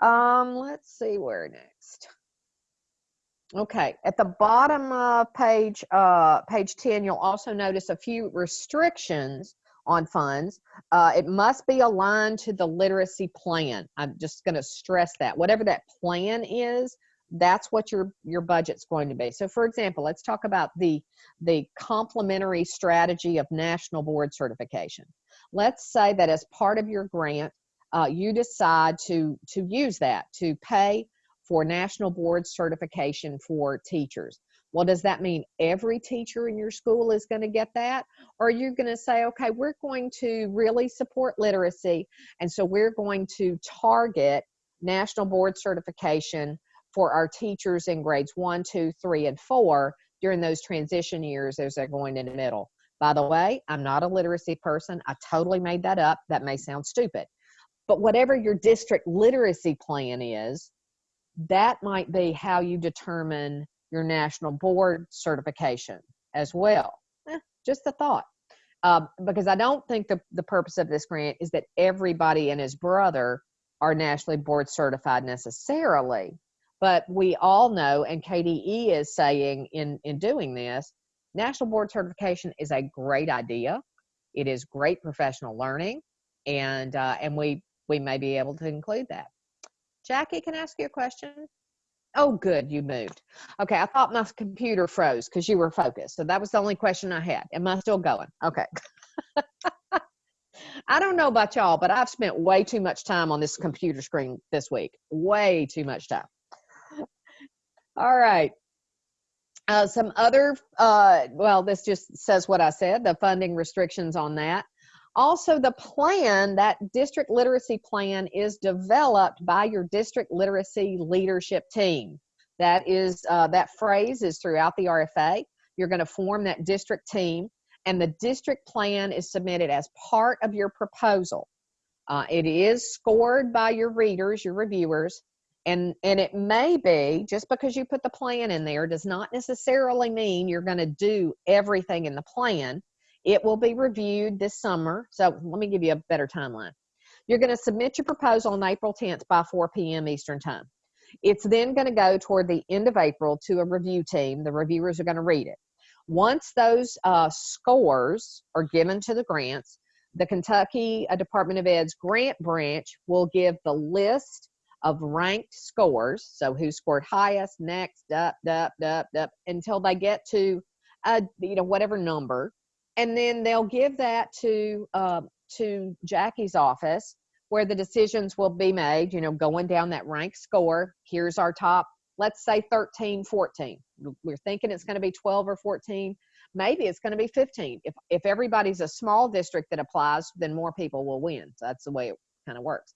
Um let's see where next Okay, at the bottom of page uh, page 10, you'll also notice a few restrictions on funds. Uh, it must be aligned to the literacy plan. I'm just going to stress that. Whatever that plan is, that's what your your budget's going to be. So, for example, let's talk about the the complementary strategy of national board certification. Let's say that as part of your grant, uh, you decide to to use that to pay for national board certification for teachers. Well, does that mean every teacher in your school is going to get that? Or are you going to say, okay, we're going to really support literacy, and so we're going to target national board certification for our teachers in grades one, two, three, and four during those transition years as they're going in the middle. By the way, I'm not a literacy person. I totally made that up. That may sound stupid. But whatever your district literacy plan is, that might be how you determine your national board certification as well. Eh, just a thought. Um, because I don't think the, the purpose of this grant is that everybody and his brother are nationally board certified necessarily. But we all know, and KDE is saying in, in doing this, national board certification is a great idea. It is great professional learning, and uh, and we we may be able to include that. Jackie, can I ask you a question? Oh, good, you moved. Okay, I thought my computer froze because you were focused. So that was the only question I had. Am I still going? Okay. I don't know about y'all, but I've spent way too much time on this computer screen this week. Way too much time. All right. Uh, some other, uh, well, this just says what I said, the funding restrictions on that. Also, the plan, that district literacy plan, is developed by your district literacy leadership team. That is, uh, that phrase is throughout the RFA. You're going to form that district team, and the district plan is submitted as part of your proposal. Uh, it is scored by your readers, your reviewers, and and it may be just because you put the plan in there does not necessarily mean you're going to do everything in the plan it will be reviewed this summer so let me give you a better timeline. You're going to submit your proposal on april 10th by 4 p.m eastern time. It's then going to go toward the end of april to a review team. The reviewers are going to read it. Once those uh, scores are given to the grants the kentucky uh, department of ed's grant branch will give the list of ranked scores. So who scored highest, next, up, up, up, up, until they get to, uh, you know, whatever number, and then they'll give that to uh, to Jackie's office where the decisions will be made. You know, going down that rank score. Here's our top. Let's say 13, 14. We're thinking it's going to be 12 or 14. Maybe it's going to be 15. If if everybody's a small district that applies, then more people will win. So that's the way it kind of works.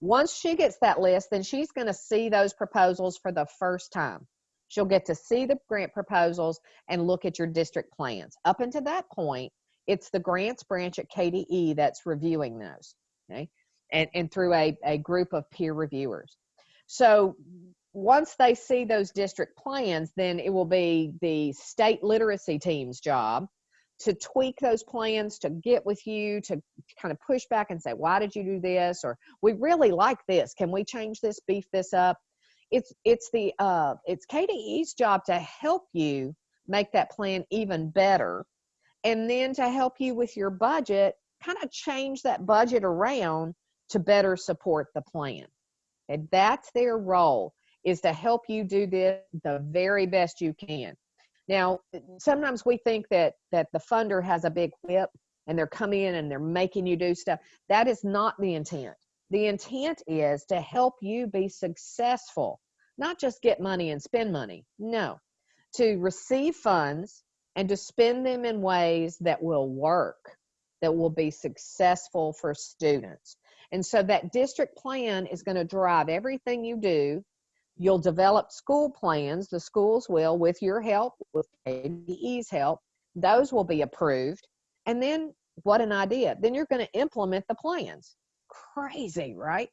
Once she gets that list, then she's going to see those proposals for the first time. She'll get to see the grant proposals and look at your district plans. Up until that point, it's the grants branch at KDE that's reviewing those, okay? And, and through a, a group of peer reviewers. So once they see those district plans, then it will be the state literacy team's job to tweak those plans, to get with you, to kind of push back and say, why did you do this? Or we really like this. Can we change this, beef this up? It's it's the uh, it's KDE's job to help you make that plan even better, and then to help you with your budget, kind of change that budget around to better support the plan. And that's their role is to help you do this the very best you can. Now, sometimes we think that that the funder has a big whip and they're coming in and they're making you do stuff. That is not the intent. The intent is to help you be successful, not just get money and spend money. No, to receive funds and to spend them in ways that will work, that will be successful for students. And so that district plan is going to drive everything you do You'll develop school plans, the schools will, with your help, with KDE's help. Those will be approved. And then, what an idea. Then you're going to implement the plans. Crazy, right?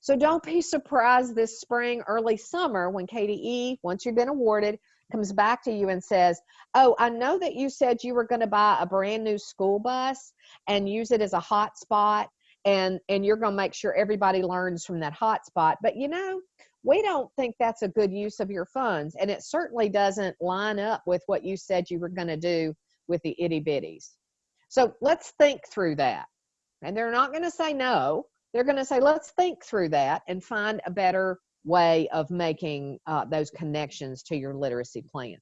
So don't be surprised this spring, early summer, when KDE, once you've been awarded, comes back to you and says, Oh, I know that you said you were going to buy a brand new school bus and use it as a hotspot and and you're going to make sure everybody learns from that hotspot but you know we don't think that's a good use of your funds. And it certainly doesn't line up with what you said you were going to do with the itty bitties. So let's think through that. And they're not going to say no. They're going to say, let's think through that and find a better way of making uh, those connections to your literacy plan.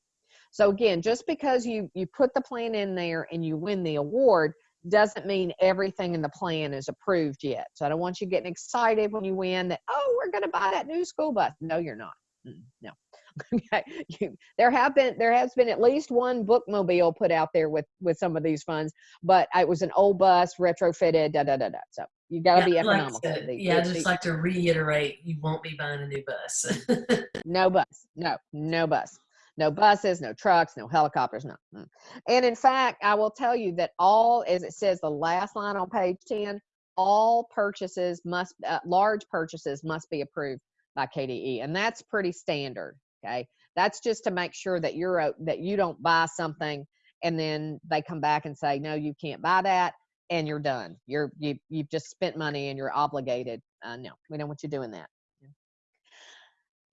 So again, just because you you put the plan in there and you win the award doesn't mean everything in the plan is approved yet. So I don't want you getting excited when you win that, oh, we're going to buy that new school bus. No, you're not. No. Okay, you, there have been there has been at least one bookmobile put out there with with some of these funds, but it was an old bus retrofitted. Da da da da. So you got to be Yeah, I'd like economical. yeah, I'd just like to reiterate, you won't be buying a new bus. no bus no no bus no buses no trucks no helicopters no mm. and in fact i will tell you that all as it says the last line on page 10 all purchases must uh, large purchases must be approved by kde and that's pretty standard okay that's just to make sure that you're that you don't buy something and then they come back and say no you can't buy that and you're done you're you, you've just spent money and you're obligated uh, no we don't want you doing that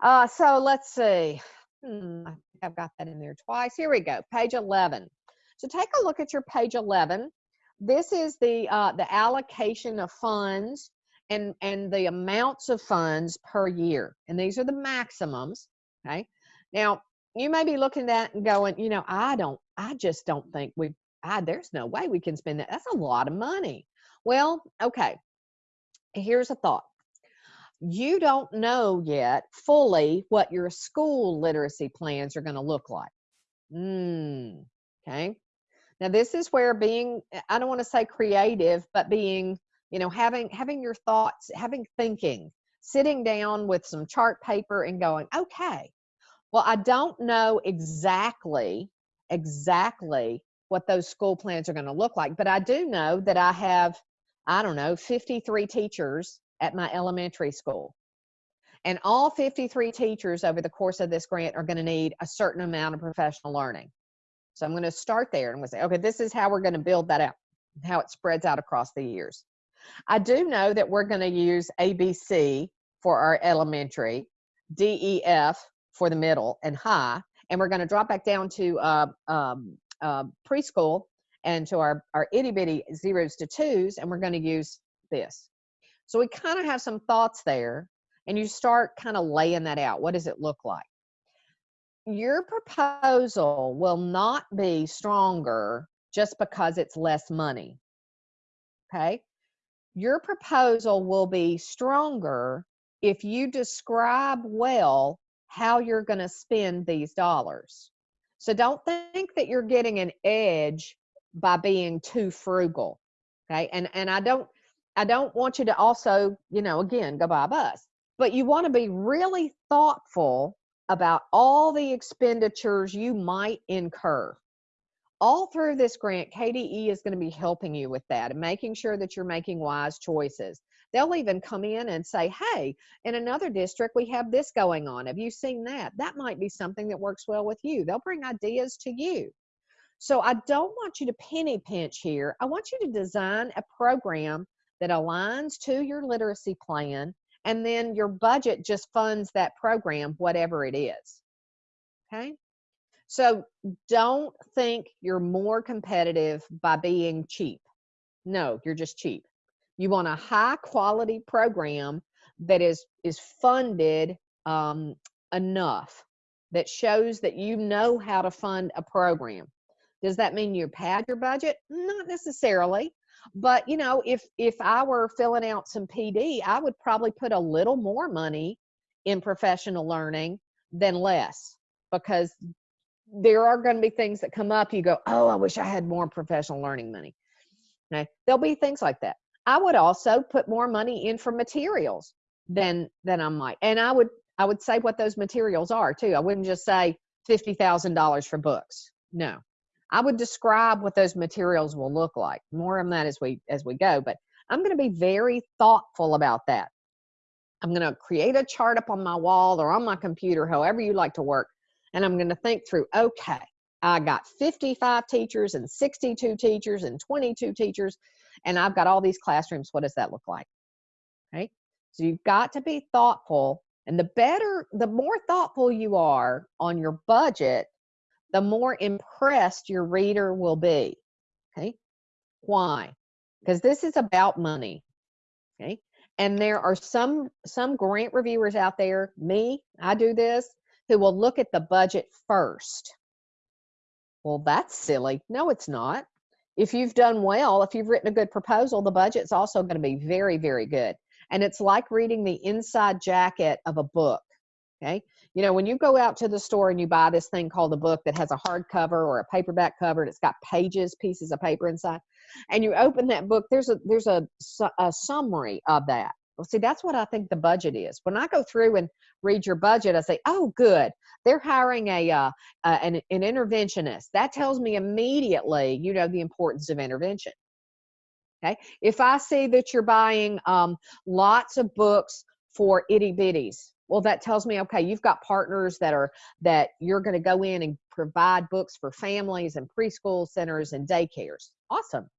uh, so let's see. Hmm, I've got that in there twice. Here we go. Page 11. So take a look at your page 11. This is the uh, the allocation of funds and and the amounts of funds per year. And these are the maximums. Okay. Now you may be looking at and going, you know, I don't, I just don't think we, I there's no way we can spend that. That's a lot of money. Well, okay. Here's a thought you don't know yet fully what your school literacy plans are going to look like. Mm, okay. Now this is where being I don't want to say creative, but being, you know, having having your thoughts, having thinking, sitting down with some chart paper and going, okay, well, I don't know exactly exactly what those school plans are going to look like, but I do know that I have I don't know, 53 teachers at my elementary school. And all 53 teachers over the course of this grant are going to need a certain amount of professional learning. So I'm going to start there and I'm going to say, okay, this is how we're going to build that out, how it spreads out across the years. I do know that we're going to use ABC for our elementary, DEF for the middle and high, and we're going to drop back down to uh, um, uh, preschool and to our, our itty bitty zeros to twos, and we're going to use this. So we kind of have some thoughts there, and you start kind of laying that out. What does it look like? Your proposal will not be stronger just because it's less money. Okay? Your proposal will be stronger if you describe well how you're going to spend these dollars. So don't think that you're getting an edge by being too frugal. Okay? And and I don't I don't want you to also, you know, again, go buy a bus. But you want to be really thoughtful about all the expenditures you might incur. All through this grant, KDE is going to be helping you with that and making sure that you're making wise choices. They'll even come in and say, hey, in another district, we have this going on. Have you seen that? That might be something that works well with you. They'll bring ideas to you. So I don't want you to penny pinch here. I want you to design a program that aligns to your literacy plan and then your budget just funds that program, whatever it is. Okay? So don't think you're more competitive by being cheap. No, you're just cheap. You want a high quality program that is is funded um, enough that shows that you know how to fund a program. Does that mean you pad your budget? Not necessarily. But you know, if if I were filling out some PD, I would probably put a little more money in professional learning than less because there are going to be things that come up you go, "Oh, I wish I had more professional learning money." Okay? There'll be things like that. I would also put more money in for materials than than I might. And I would I would say what those materials are too. I wouldn't just say $50,000 for books. No. I would describe what those materials will look like. More on that as we as we go, but I'm going to be very thoughtful about that. I'm going to create a chart up on my wall or on my computer, however you like to work, and I'm going to think through, okay, I got 55 teachers and 62 teachers and 22 teachers, and I've got all these classrooms. What does that look like? Okay. So you've got to be thoughtful. And the better, the more thoughtful you are on your budget, the more impressed your reader will be. Okay. Why? Because this is about money. Okay. And there are some some grant reviewers out there, me, I do this, who will look at the budget first. Well, that's silly. No, it's not. If you've done well, if you've written a good proposal, the budget's also going to be very, very good. And it's like reading the inside jacket of a book. Okay. You know, when you go out to the store and you buy this thing called a book that has a hardcover or a paperback cover and it's got pages, pieces of paper inside, and you open that book, there's a there's a, a summary of that. Well, see, that's what I think the budget is. When I go through and read your budget, I say, "Oh, good, they're hiring a uh, uh, an, an interventionist." That tells me immediately, you know, the importance of intervention. Okay, if I see that you're buying um, lots of books for itty bitties, well, that tells me, okay, you've got partners that are that you're going to go in and provide books for families and preschool centers and daycares. Awesome.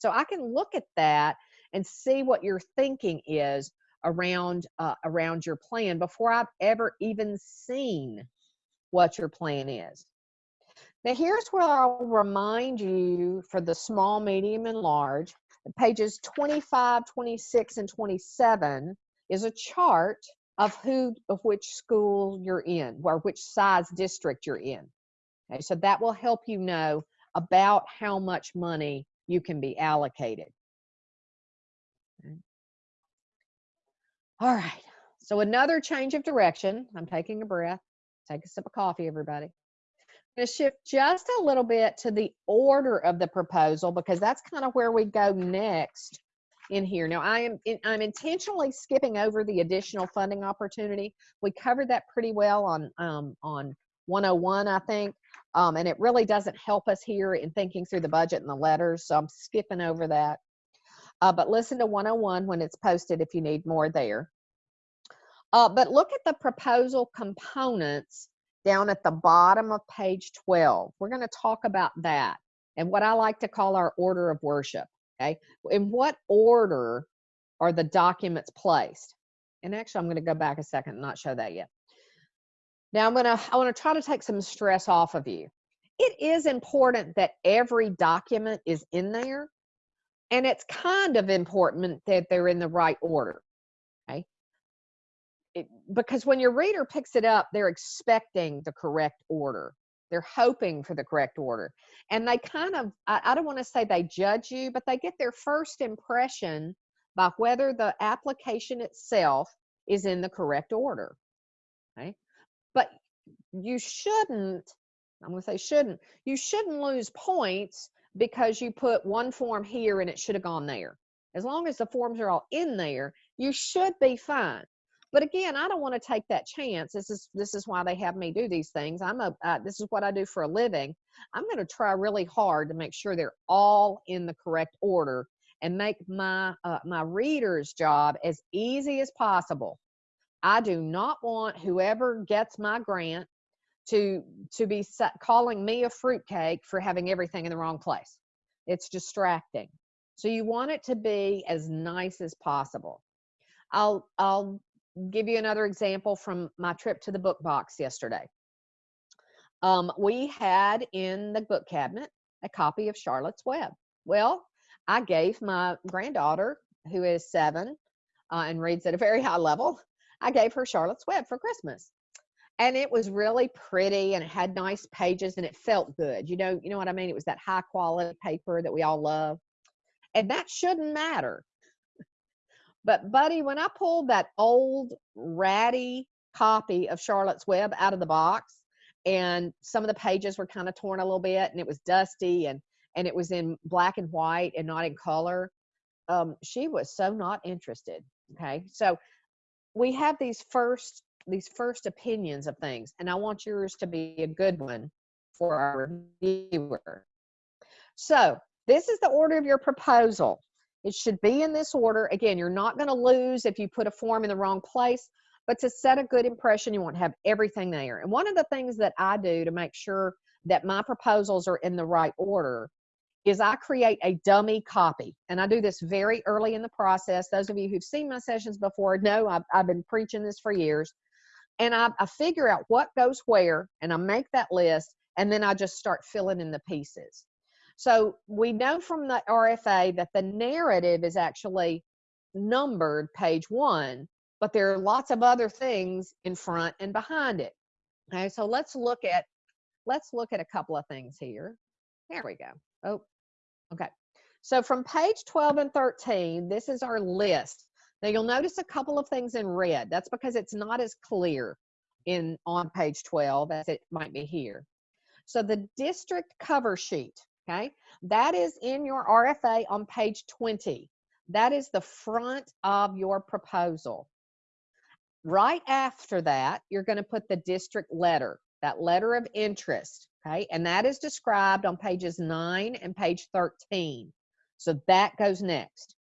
So I can look at that and see what your thinking is around uh, around your plan before I've ever even seen what your plan is. Now here's where I'll remind you for the small, medium, and large, pages 25, 26, and 27 is a chart of who of which school you're in or which size district you're in. Okay, so that will help you know about how much money you can be allocated. All right. So another change of direction. I'm taking a breath. Take a sip of coffee, everybody. I'm going to shift just a little bit to the order of the proposal because that's kind of where we go next in here. Now, I am in, I'm intentionally skipping over the additional funding opportunity. We covered that pretty well on um, on 101, I think, um, and it really doesn't help us here in thinking through the budget and the letters. So I'm skipping over that. Uh, but listen to 101 when it's posted if you need more there. Uh, but look at the proposal components down at the bottom of page 12. We're going to talk about that and what I like to call our order of worship. Okay. In what order are the documents placed? And actually, I'm going to go back a second and not show that yet. Now I'm going to, I want to try to take some stress off of you. It is important that every document is in there. And it's kind of important that they're in the right order. It, because when your reader picks it up, they're expecting the correct order. They're hoping for the correct order. And they kind of i, I don't want to say they judge you but they get their first impression by whether the application itself is in the correct order okay? But you shouldn't i'm going to say shouldn't you shouldn't lose points because you put one form here and it should have gone there. As long as the forms are all in there you should be fine but again i don't want to take that chance. This is this is why they have me do these things. I'm a uh, this is what i do for a living. I'm going to try really hard to make sure they're all in the correct order and make my uh, my reader's job as easy as possible. I do not want whoever gets my grant to to be calling me a fruitcake for having everything in the wrong place. It's distracting. So you want it to be as nice as possible. I'll I'll give you another example from my trip to the book box yesterday. Um, we had in the book cabinet a copy of Charlotte's Web. Well, I gave my granddaughter, who is seven uh, and reads at a very high level, I gave her Charlotte's Web for Christmas. And it was really pretty and it had nice pages and it felt good. You know, you know what I mean? It was that high quality paper that we all love. And that shouldn't matter but, buddy, when I pulled that old ratty copy of Charlotte's Web out of the box, and some of the pages were kind of torn a little bit, and it was dusty, and and it was in black and white and not in color, um, she was so not interested. Okay, so we have these first these first opinions of things, and I want yours to be a good one for our reviewer. So this is the order of your proposal. It should be in this order. Again, you're not going to lose if you put a form in the wrong place, but to set a good impression, you want to have everything there. And one of the things that I do to make sure that my proposals are in the right order is I create a dummy copy. And I do this very early in the process. Those of you who've seen my sessions before know I've, I've been preaching this for years. And I, I figure out what goes where and I make that list and then I just start filling in the pieces. So we know from the RFA that the narrative is actually numbered page one, but there are lots of other things in front and behind it. Okay, so let's look at let's look at a couple of things here. There we go. Oh, okay. So from page 12 and 13, this is our list. Now you'll notice a couple of things in red. That's because it's not as clear. in on page 12 as it might be here. So the district cover sheet, okay, that is in your RFA on page 20. That is the front of your proposal. Right after that, you're going to put the district letter, that letter of interest, okay, and that is described on pages 9 and page 13. So that goes next.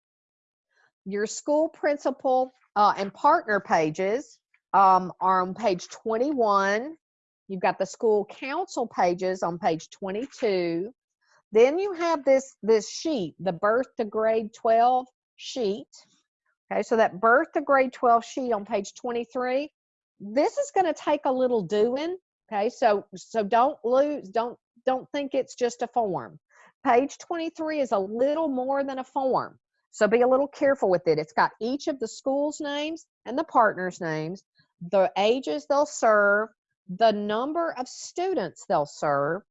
Your school principal uh, and partner pages um, are on page 21. You've got the school council pages on page 22. Then you have this, this sheet, the birth to grade 12 sheet. Okay, so that birth to grade 12 sheet on page 23, this is going to take a little doing. Okay, so so don't lose, don't don't think it's just a form. Page 23 is a little more than a form. So be a little careful with it. It's got each of the school's names and the partners' names, the ages they'll serve, the number of students they'll serve,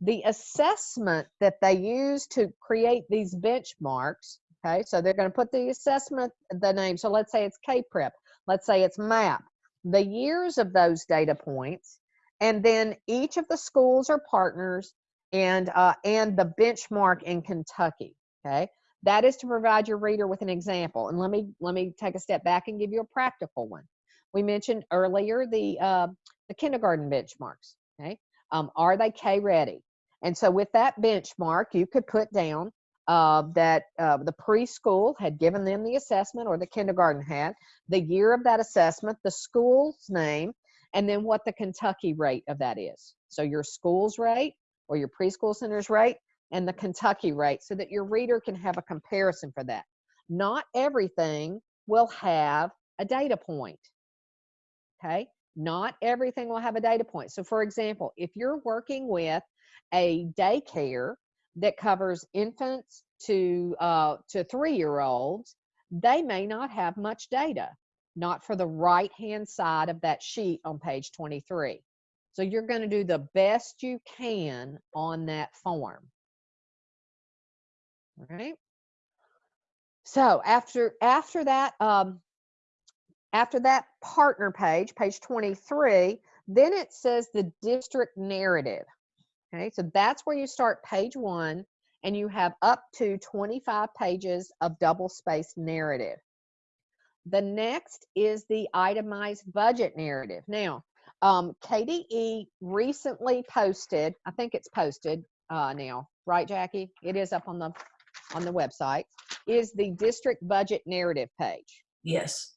the assessment that they use to create these benchmarks. Okay, so they're going to put the assessment, the name. So let's say it's K-Prep. Let's say it's MAP. The years of those data points, and then each of the schools or partners and uh, and the benchmark in Kentucky. Okay, that is to provide your reader with an example. And let me let me take a step back and give you a practical one. We mentioned earlier the uh, the kindergarten benchmarks. Okay, um, are they K ready? And so with that benchmark, you could put down uh, that uh, the preschool had given them the assessment or the kindergarten had, the year of that assessment, the school's name, and then what the Kentucky rate of that is. So your school's rate or your preschool center's rate and the Kentucky rate so that your reader can have a comparison for that. Not everything will have a data point. Okay, not everything will have a data point. So for example, if you're working with a daycare that covers infants to uh, to three-year-olds, they may not have much data, not for the right-hand side of that sheet on page 23. So you're going to do the best you can on that form. All right. So after after that um, after that partner page, page 23, then it says the district narrative. Okay, so that's where you start page one and you have up to 25 pages of double spaced narrative. The next is the itemized budget narrative. Now, um, KDE recently posted, I think it's posted uh, now, right, Jackie? It is up on the on the website. Is the district budget narrative page? Yes.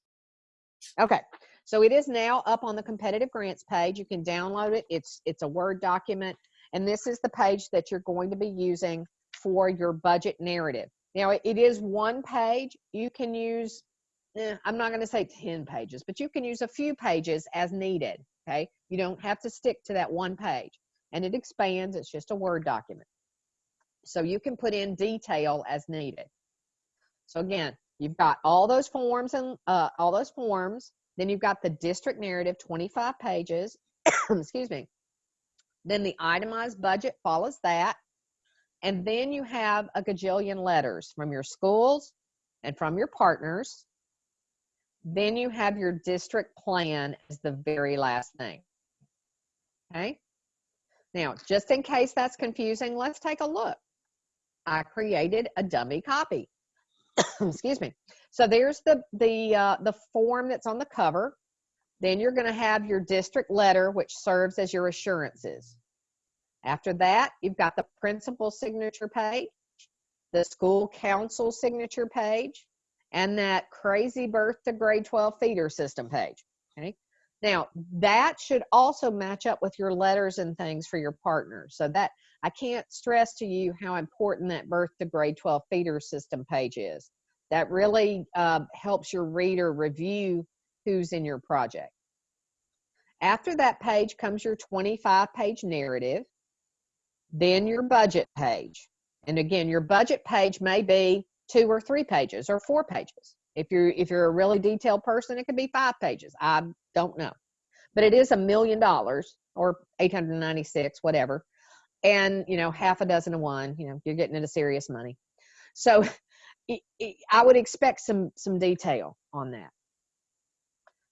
Okay, so it is now up on the competitive grants page. You can download it. It's it's a Word document, and this is the page that you're going to be using for your budget narrative. Now, it is one page. You can use, eh, I'm not going to say 10 pages, but you can use a few pages as needed. Okay, you don't have to stick to that one page, and it expands. It's just a Word document, so you can put in detail as needed. So again, you've got all those forms and uh, all those forms. Then you've got the district narrative, 25 pages. Excuse me. Then the itemized budget follows that. And then you have a gajillion letters from your schools and from your partners. Then you have your district plan as the very last thing. Okay. Now, just in case that's confusing, let's take a look. I created a dummy copy. Excuse me. So there's the the uh, the form that's on the cover. Then you're going to have your district letter, which serves as your assurances. After that, you've got the principal signature page, the school council signature page, and that crazy birth to grade 12 feeder system page. Okay. Now that should also match up with your letters and things for your partners. So that I can't stress to you how important that birth to grade 12 feeder system page is. That really uh, helps your reader review who's in your project. After that page comes your 25 page narrative, then your budget page. And again, your budget page may be two or three pages or four pages. If you're if you're a really detailed person, it could be five pages. I don't know. But it is a million dollars or 896, whatever. And you know, half a dozen of one, you know, you're getting into serious money. So I would expect some some detail on that.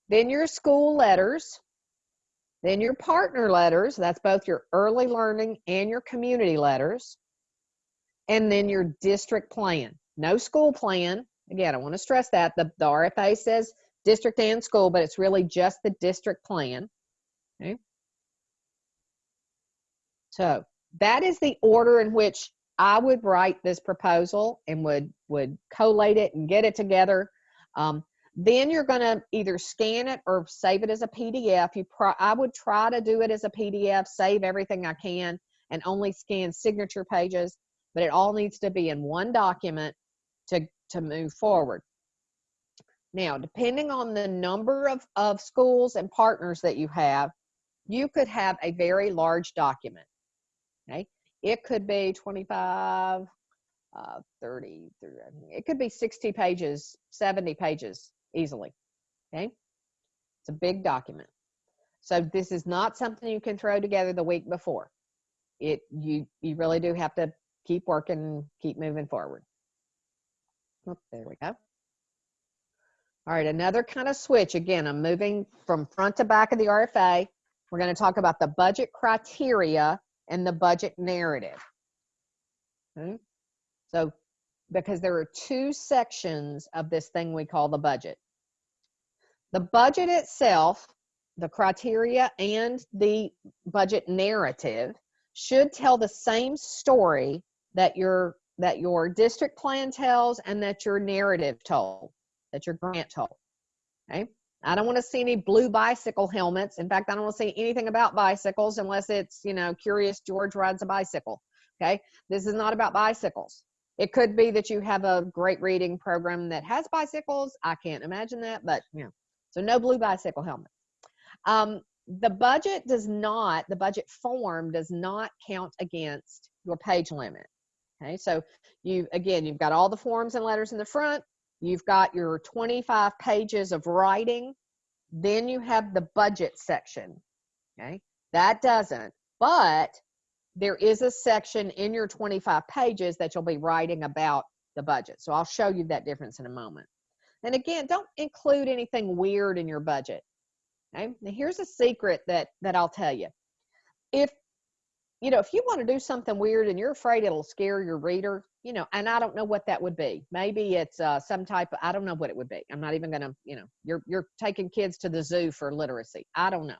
Then your school letters, Then your partner letters, that's both your early learning and your community letters. And then your district plan. No school plan. Again, I want to stress that. The, the RFA says district and school, but it's really just the district plan. Okay. So that is the order in which I would write this proposal and would would collate it and get it together. Um, then you're going to either scan it or save it as a PDF. You pro I would try to do it as a PDF, save everything I can, and only scan signature pages. But it all needs to be in one document to to move forward. Now, depending on the number of, of schools and partners that you have, you could have a very large document. Okay. It could be 25, uh, 30, 30, it could be 60 pages, 70 pages easily. Okay. It's a big document. So this is not something you can throw together the week before. It you you really do have to keep working, keep moving forward. Oh, there we go. All right, another kind of switch. Again, I'm moving from front to back of the RFA. We're going to talk about the budget criteria and the budget narrative. Okay. So, because there are two sections of this thing we call the budget. The budget itself, the criteria and the budget narrative should tell the same story that your that your district plan tells and that your narrative told, that your grant told. Okay. I don't want to see any blue bicycle helmets. In fact, I don't want to see anything about bicycles unless it's, you know, Curious George rides a bicycle. Okay. This is not about bicycles. It could be that you have a great reading program that has bicycles. I can't imagine that, but you know, so no blue bicycle helmet. Um, the budget does not, the budget form does not count against your page limit. Okay, so you, again, you've got all the forms and letters in the front, You've got your 25 pages of writing. Then you have the budget section. Okay. That doesn't, but there is a section in your 25 pages that you'll be writing about the budget. So I'll show you that difference in a moment. And again, don't include anything weird in your budget. Okay. Now here's a secret that, that I'll tell you. If, you know, if you want to do something weird and you're afraid it'll scare your reader, you know, and I don't know what that would be. Maybe it's uh, some type of, I don't know what it would be. I'm not even going to, you know, you're, you're taking kids to the zoo for literacy. I don't know.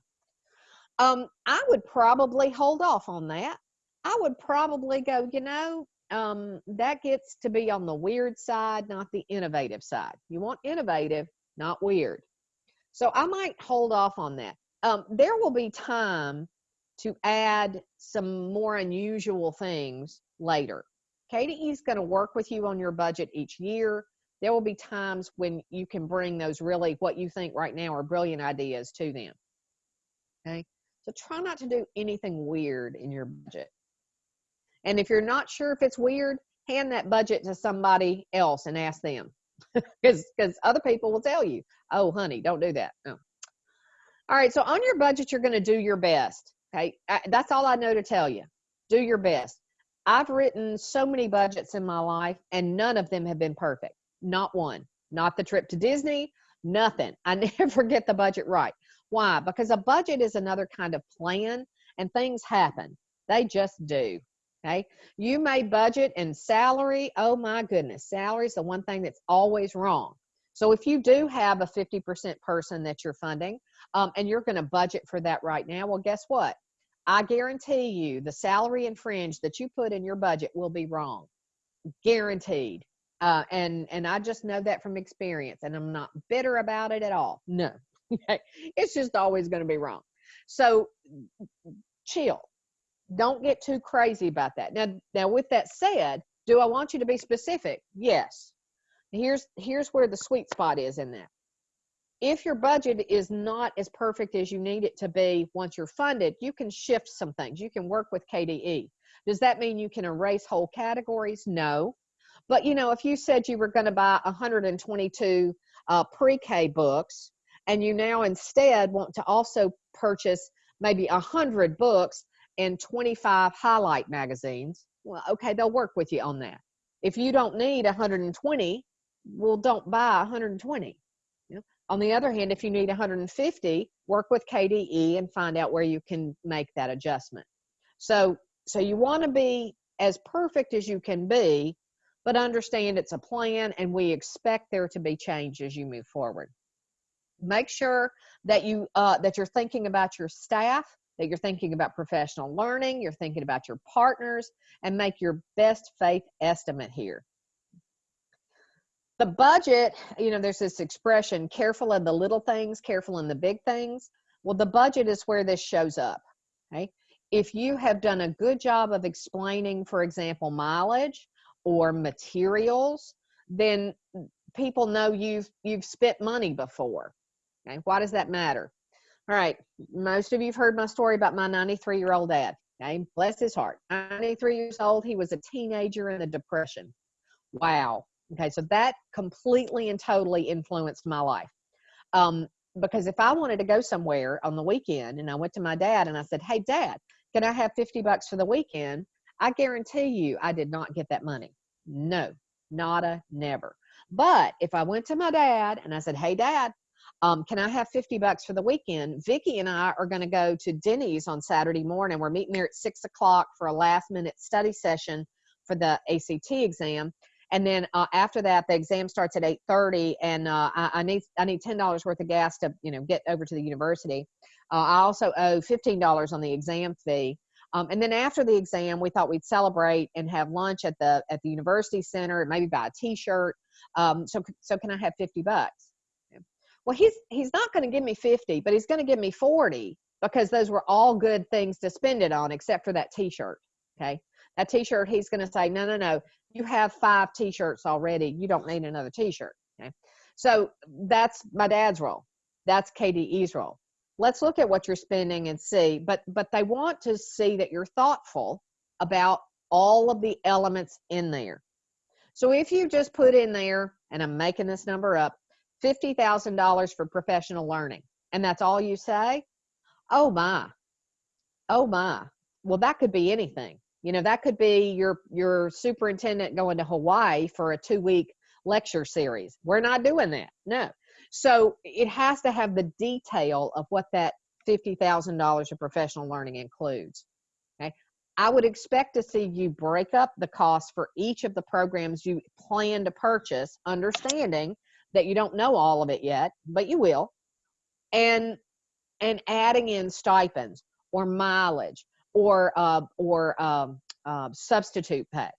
Um, I would probably hold off on that. I would probably go, you know, um, that gets to be on the weird side, not the innovative side. You want innovative, not weird. So I might hold off on that. Um, there will be time to add some more unusual things later. KDE is going to work with you on your budget each year. There will be times when you can bring those really what you think right now are brilliant ideas to them. Okay. So try not to do anything weird in your budget. And if you're not sure if it's weird, hand that budget to somebody else and ask them. Because because other people will tell you, oh, honey, don't do that. No. All right. So on your budget, you're going to do your best. Okay. That's all I know to tell you. Do your best. I've written so many budgets in my life, and none of them have been perfect. Not one. Not the trip to Disney, nothing. I never get the budget right. Why? Because a budget is another kind of plan, and things happen. They just do. Okay. You may budget and salary. Oh my goodness. Salary is the one thing that's always wrong. So if you do have a 50% person that you're funding um, and you're going to budget for that right now, well, guess what? I guarantee you the salary and fringe that you put in your budget will be wrong. Guaranteed. Uh, and and I just know that from experience, and I'm not bitter about it at all. No, it's just always going to be wrong. So chill. Don't get too crazy about that. Now, now with that said, do I want you to be specific? Yes. Here's here's where the sweet spot is in that if your budget is not as perfect as you need it to be once you're funded, you can shift some things. You can work with KDE. Does that mean you can erase whole categories? No. But you know, if you said you were going to buy 122 uh, pre-K books and you now instead want to also purchase maybe 100 books and 25 highlight magazines, well, okay, they'll work with you on that. If you don't need 120, well, don't buy 120 On the other hand, if you need 150, work with KDE and find out where you can make that adjustment. So, so you want to be as perfect as you can be, but understand it's a plan and we expect there to be change as you move forward. Make sure that you uh, that you're thinking about your staff, that you're thinking about professional learning, you're thinking about your partners, and make your best faith estimate here. The budget, you know, there's this expression, careful in the little things, careful in the big things. Well, the budget is where this shows up. Okay. If you have done a good job of explaining, for example, mileage or materials, then people know you've you've spent money before. Okay. Why does that matter? All right. Most of you've heard my story about my 93 year old dad. Okay. Bless his heart. 93 years old. He was a teenager in the depression. Wow. Okay, so that completely and totally influenced my life. Um, because if I wanted to go somewhere on the weekend and I went to my dad and I said, Hey, dad, can I have 50 bucks for the weekend? I guarantee you I did not get that money. No, nada, never. But if I went to my dad and I said, Hey, dad, um, can I have 50 bucks for the weekend? Vicki and I are going to go to Denny's on Saturday morning. We're meeting there at six o'clock for a last minute study session for the ACT exam and then uh, after that the exam starts at 8.30 and uh, I, I, need i need $10 worth of gas to you know get over to the university. Uh, i also owe $15 on the exam fee. Um, and then after the exam we thought we'd celebrate and have lunch at the at the university center and maybe buy a t-shirt. Um, so so can i have 50 bucks? Well he's he's not going to give me 50 but he's going to give me 40 because those were all good things to spend it on except for that t-shirt okay that t-shirt he's going to say no no no you have five t-shirts already you don't need another t-shirt okay? So that's my dad's role that's kde's role. Let's look at what you're spending and see but but they want to see that you're thoughtful about all of the elements in there. So if you just put in there and i'm making this number up $50000 for professional learning and that's all you say oh my oh my well that could be anything you know that could be your your superintendent going to hawaii for a two week lecture series. We're not doing that no. So it has to have the detail of what that $50000 of professional learning includes okay? I would expect to see you break up the cost for each of the programs you plan to purchase understanding that you don't know all of it yet but you will and and adding in stipends or mileage or uh, or um, uh, substitute pay,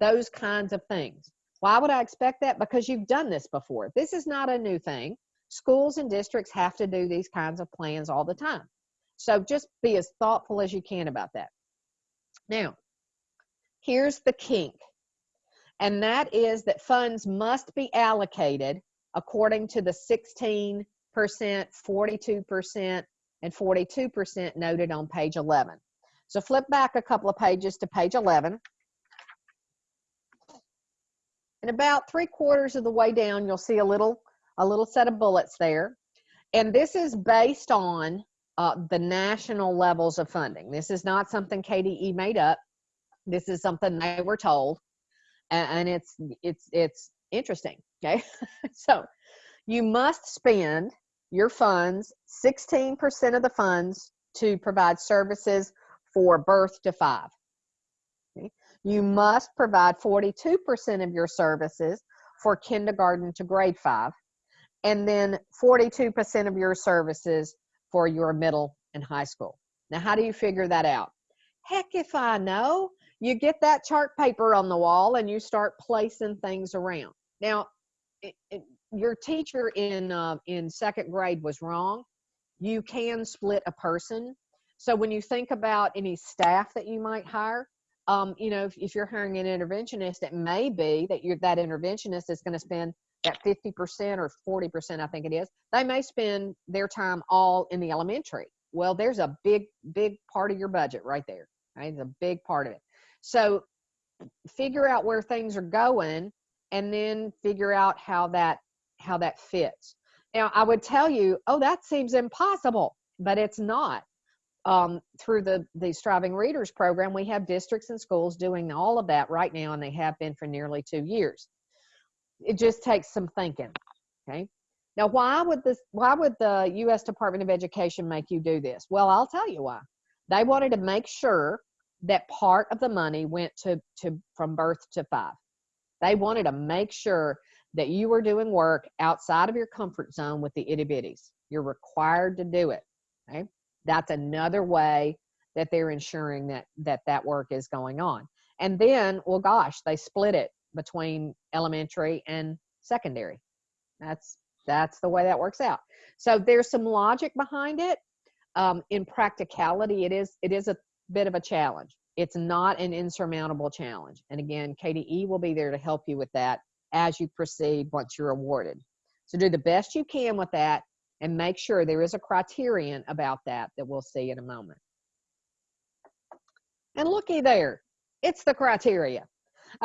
those kinds of things. Why would I expect that? Because you've done this before. This is not a new thing. Schools and districts have to do these kinds of plans all the time. So just be as thoughtful as you can about that. Now, here's the kink, and that is that funds must be allocated according to the 16%, 42%, and 42% noted on page 11. So flip back a couple of pages to page 11. And about three quarters of the way down, you'll see a little, a little set of bullets there. And this is based on uh, the national levels of funding. This is not something KDE made up. This is something they were told. And, and it's, it's, it's interesting. Okay. so you must spend your funds, 16% of the funds to provide services for birth to five. Okay? You must provide 42% of your services for kindergarten to grade five, and then 42% of your services for your middle and high school. Now, how do you figure that out? Heck, if I know, you get that chart paper on the wall and you start placing things around. Now, it, it, your teacher in uh, in second grade was wrong. You can split a person so when you think about any staff that you might hire, um, you know, if, if, you're hiring an interventionist, it may be that you're that interventionist is going to spend that 50% or 40%, I think it is. They may spend their time all in the elementary. Well, there's a big, big part of your budget right there. Right? It's a big part of it. So figure out where things are going and then figure out how that how that fits. Now, I would tell you, oh, that seems impossible, but it's not um, through the the striving readers program we have districts and schools doing all of that right now and they have been for nearly two years it just takes some thinking okay Now, why would this? Why would the U.S. Department of Education make you do this? Well, I'll tell you why. They wanted to make sure that part of the money went to to from birth to five. They wanted to make sure that you were doing work outside of your comfort zone with the itty bitties. You're required to do it. Okay, that's another way that they're ensuring that that that work is going on. And then, well, gosh, they split it between elementary and secondary. That's that's the way that works out. So there's some logic behind it. Um, in practicality, it is it is a bit of a challenge. It's not an insurmountable challenge. And again, KDE will be there to help you with that as you proceed once you're awarded. So do the best you can with that and make sure there is a criterion about that that we'll see in a moment. And looky there, it's the criteria.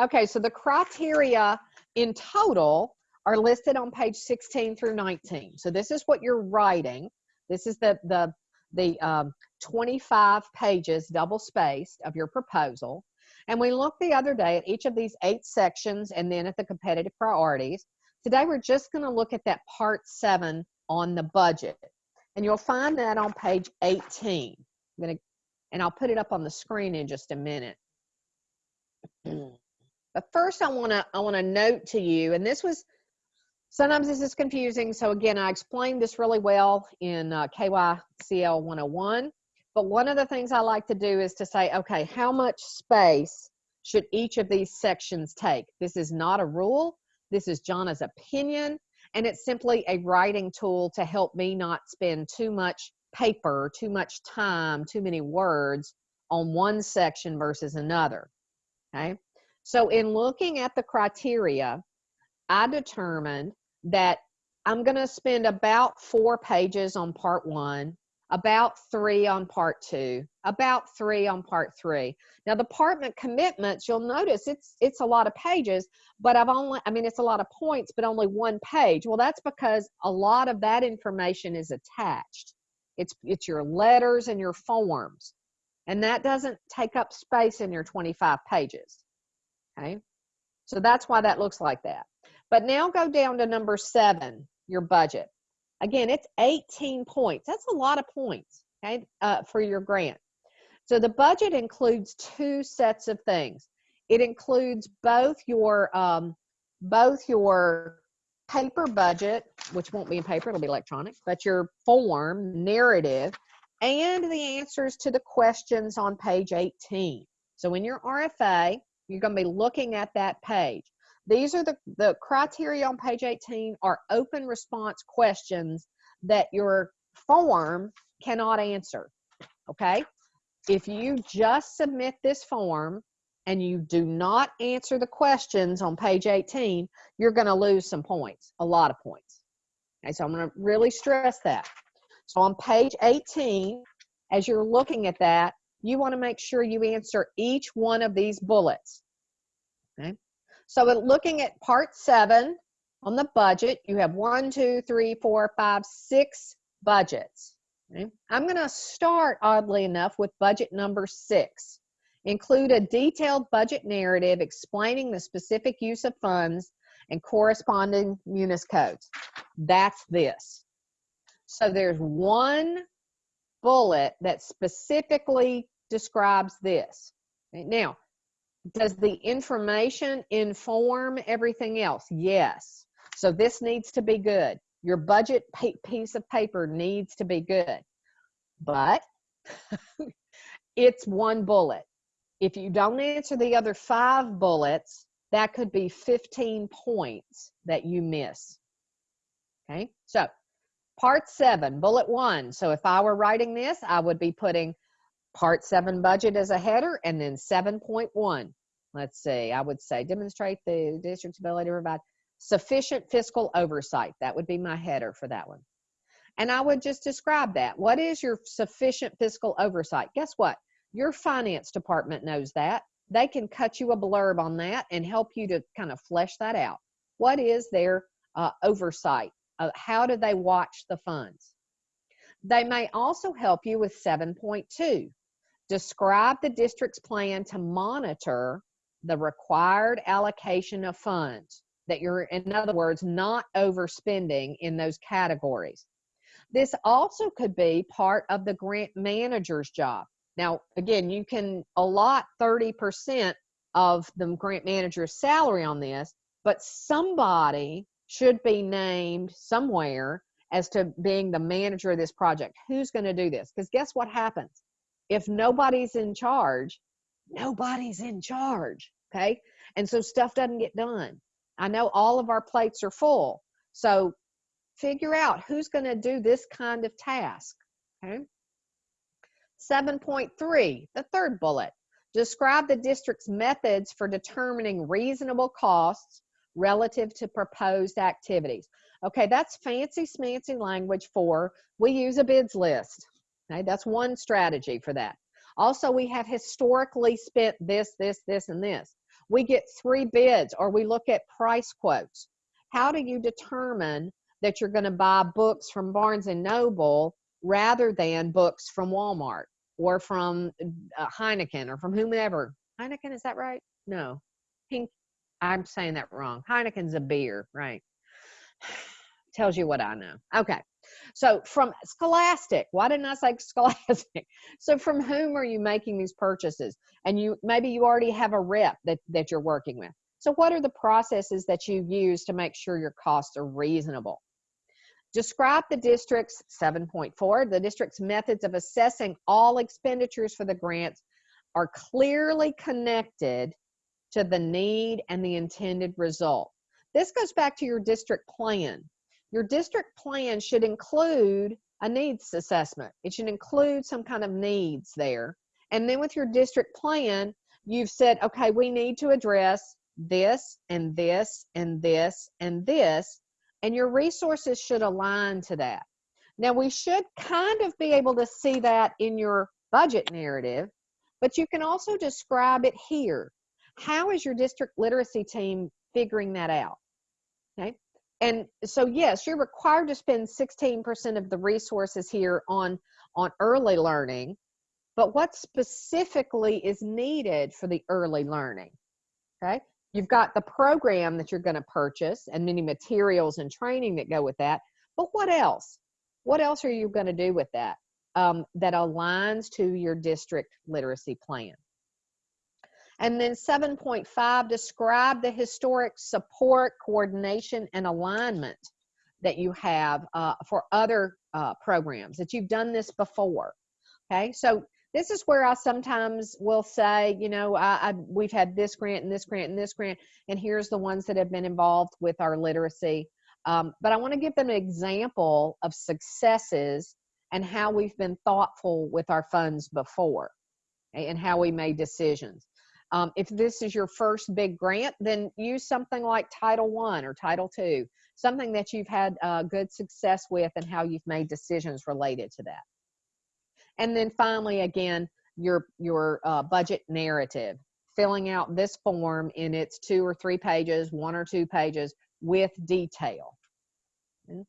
Okay, so the criteria in total are listed on page 16 through 19. So this is what you're writing. This is the, the, the um, 25 pages double spaced of your proposal. And we looked the other day at each of these eight sections and then at the competitive priorities. Today we're just going to look at that part seven on the budget. And you'll find that on page 18. I'm to, and I'll put it up on the screen in just a minute. but first I want to I want to note to you and this was sometimes this is confusing so again I explained this really well in uh, KYCL 101 but one of the things I like to do is to say, okay, how much space should each of these sections take? This is not a rule. This is Jonna's opinion. And it's simply a writing tool to help me not spend too much paper, too much time, too many words on one section versus another. Okay. So in looking at the criteria, I determined that I'm going to spend about four pages on part one about three on part two, about three on part three. Now the department commitments, you'll notice it's it's a lot of pages, but I've only, I mean, it's a lot of points, but only one page. Well, that's because a lot of that information is attached. It's it's your letters and your forms, and that doesn't take up space in your 25 pages. Okay, so that's why that looks like that. But now go down to number seven, your budget. Again, it's 18 points. That's a lot of points, okay, uh, for your grant. So the budget includes two sets of things. It includes both your um, both your paper budget, which won't be in paper, it'll be electronic, but your form, narrative, and the answers to the questions on page 18. So in your RFA, you're going to be looking at that page. These are the, the criteria on page 18 are open response questions that your form cannot answer. Okay? If you just submit this form and you do not answer the questions on page 18, you're going to lose some points, a lot of points. Okay, so I'm going to really stress that. So on page 18, as you're looking at that, you want to make sure you answer each one of these bullets. Okay? So looking at part seven on the budget, you have one, two, three, four, five, six budgets. Okay? I'm going to start, oddly enough, with budget number six. Include a detailed budget narrative explaining the specific use of funds and corresponding munis codes. That's this. So there's one bullet that specifically describes this. Now, does the information inform everything else? Yes. So this needs to be good. Your budget piece of paper needs to be good. But it's one bullet. If you don't answer the other five bullets, that could be 15 points that you miss. Okay, so part seven, bullet one. So if I were writing this, I would be putting Part 7 budget as a header, and then 7.1. Let's see, I would say demonstrate the district's ability to provide sufficient fiscal oversight. That would be my header for that one. And I would just describe that. What is your sufficient fiscal oversight? Guess what? Your finance department knows that. They can cut you a blurb on that and help you to kind of flesh that out. What is their uh, oversight? Uh, how do they watch the funds? They may also help you with 7.2 Describe the district's plan to monitor the required allocation of funds. that you're, in other words, not overspending in those categories. This also could be part of the grant manager's job. Now, again, you can allot 30% of the grant manager's salary on this, but somebody should be named somewhere as to being the manager of this project. Who's going to do this? Because guess what happens? If nobody's in charge, nobody's in charge. Okay. And so stuff doesn't get done. I know all of our plates are full. So figure out who's going to do this kind of task. Okay. 7.3, the third bullet. Describe the district's methods for determining reasonable costs relative to proposed activities. Okay, that's fancy smancy language for we use a bids list. Okay, that's one strategy for that. Also, we have historically spent this, this, this, and this. We get three bids or we look at price quotes. How do you determine that you're going to buy books from Barnes and Noble rather than books from Walmart or from uh, Heineken or from whomever? Heineken, is that right? No. Pink, I'm saying that wrong. Heineken's a beer, right? Tells you what I know. Okay. So from Scholastic, why didn't I say Scholastic? So from whom are you making these purchases? And you maybe you already have a rep that, that you're working with. So what are the processes that you use to make sure your costs are reasonable? Describe the district's 7.4, the district's methods of assessing all expenditures for the grants are clearly connected to the need and the intended result. This goes back to your district plan. Your district plan should include a needs assessment. It should include some kind of needs there. And then with your district plan, you've said, okay, we need to address this and this and this and this and your resources should align to that. Now, we should kind of be able to see that in your budget narrative, but you can also describe it here. How is your district literacy team figuring that out? Okay. And so, yes, you're required to spend 16% of the resources here on, on early learning, but what specifically is needed for the early learning? Okay. You've got the program that you're going to purchase and many materials and training that go with that. But what else? What else are you going to do with that um, that aligns to your district literacy plan? And then 7.5, describe the historic support, coordination, and alignment that you have uh, for other uh, programs that you've done this before. Okay, so this is where I sometimes will say, you know, I, I, we've had this grant and this grant and this grant, and here's the ones that have been involved with our literacy. Um, but I want to give them an example of successes and how we've been thoughtful with our funds before and how we made decisions. Um, if this is your first big grant, then use something like Title One or Title Two, something that you've had uh, good success with and how you've made decisions related to that. And then finally, again, your, your uh, budget narrative, filling out this form in its two or three pages, one or two pages with detail. Okay.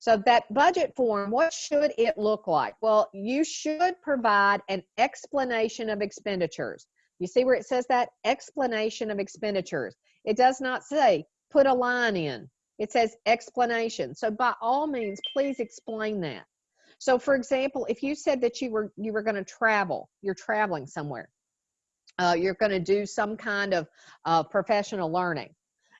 So that budget form, what should it look like? Well, you should provide an explanation of expenditures. You see where it says that explanation of expenditures. It does not say put a line in. It says explanation. So by all means, please explain that. So for example, if you said that you were you were going to travel, you're traveling somewhere, uh, you're going to do some kind of uh, professional learning,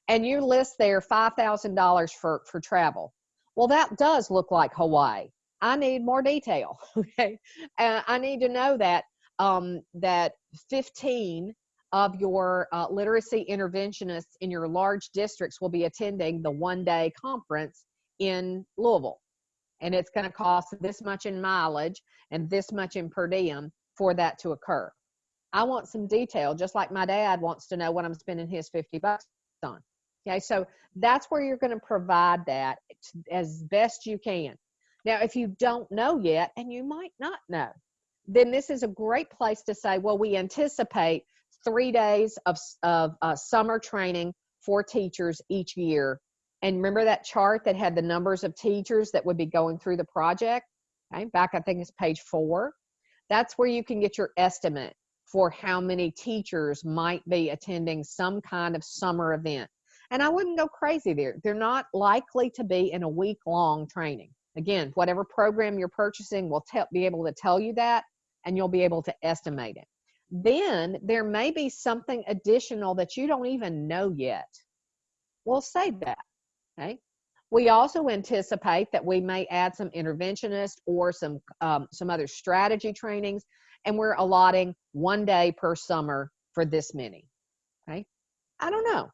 and you list there five thousand dollars for for travel. Well, that does look like Hawaii. I need more detail. Okay, uh, I need to know that um, that fifteen of your uh, literacy interventionists in your large districts will be attending the one day conference in Louisville and it's going to cost this much in mileage and this much in per diem for that to occur. I want some detail, just like my dad wants to know what I'm spending his 50 bucks on. Okay, so that's where you're going to provide that as best you can. Now, if you don't know yet, and you might not know, then this is a great place to say, well, we anticipate three days of, of uh, summer training for teachers each year and remember that chart that had the numbers of teachers that would be going through the project? Okay, back I think it's page four. That's where you can get your estimate for how many teachers might be attending some kind of summer event. And I wouldn't go crazy there. They're not likely to be in a week long training. Again, whatever program you're purchasing will tell, be able to tell you that and you'll be able to estimate it. Then there may be something additional that you don't even know yet. We'll save that. Okay. We also anticipate that we may add some interventionist or some um, some other strategy trainings, and we're allotting one day per summer for this many. Okay, I don't know.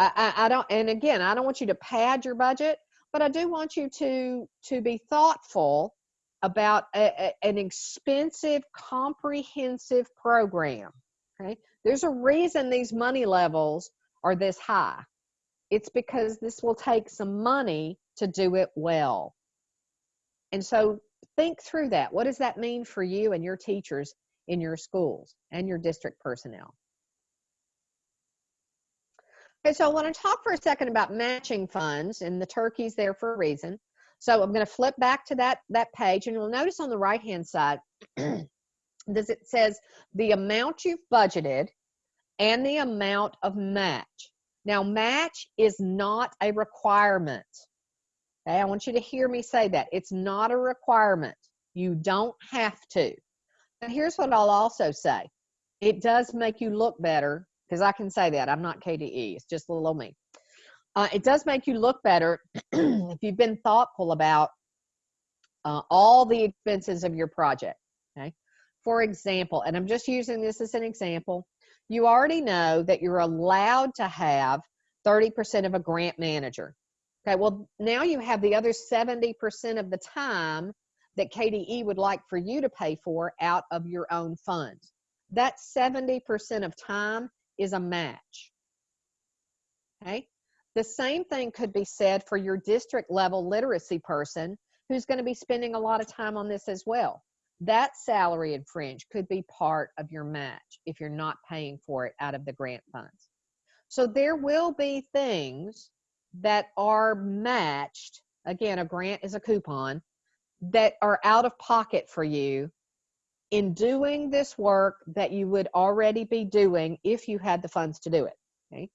I, I, don't, and again, I don't want you to pad your budget, but I do want you to to be thoughtful about a, a, an expensive, comprehensive program. Okay, there's a reason these money levels are this high. It's because this will take some money to do it well. And so think through that. What does that mean for you and your teachers in your schools and your district personnel? Okay, so I want to talk for a second about matching funds and the turkey's there for a reason. So I'm going to flip back to that, that page and you'll notice on the right hand side, this it says the amount you've budgeted and the amount of match. Now, match is not a requirement. Okay, I want you to hear me say that. It's not a requirement. You don't have to. Now, here's what I'll also say it does make you look better because I can say that. I'm not KDE, it's just little me. Uh, it does make you look better if you've been thoughtful about uh, all the expenses of your project. Okay. For example, and I'm just using this as an example, you already know that you're allowed to have 30% of a grant manager. Okay, well, now you have the other 70% of the time that KDE would like for you to pay for out of your own funds. That 70% of time is a match. Okay, the same thing could be said for your district level literacy person who's going to be spending a lot of time on this as well that salary and fringe could be part of your match if you're not paying for it out of the grant funds. So there will be things that are matched. Again, a grant is a coupon that are out of pocket for you in doing this work that you would already be doing if you had the funds to do it. Okay.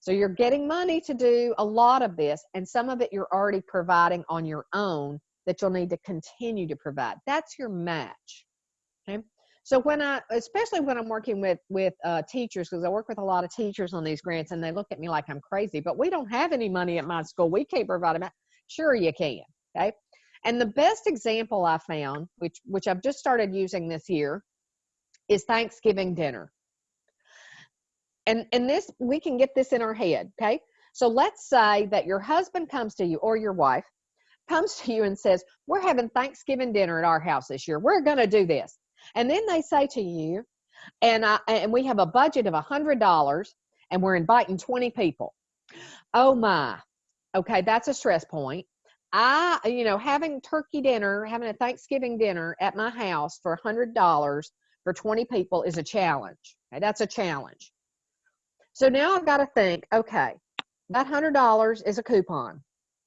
So you're getting money to do a lot of this, and some of it you're already providing on your own that you'll need to continue to provide. That's your match. Okay. So when I, especially when I'm working with with uh, teachers, because I work with a lot of teachers on these grants, and they look at me like I'm crazy. But we don't have any money at my school. We can't provide. Sure, you can. Okay. And the best example I found, which which I've just started using this year, is Thanksgiving dinner. And and this we can get this in our head. Okay. So let's say that your husband comes to you or your wife comes to you and says, We're having Thanksgiving dinner at our house this year. We're going to do this. And then they say to you, and, I, and we have a budget of a $100 and we're inviting 20 people. Oh my. Okay, that's a stress point. I, you know, having turkey dinner, having a Thanksgiving dinner at my house for $100 for 20 people is a challenge. Okay, that's a challenge. So now I've got to think, okay, that $100 is a coupon.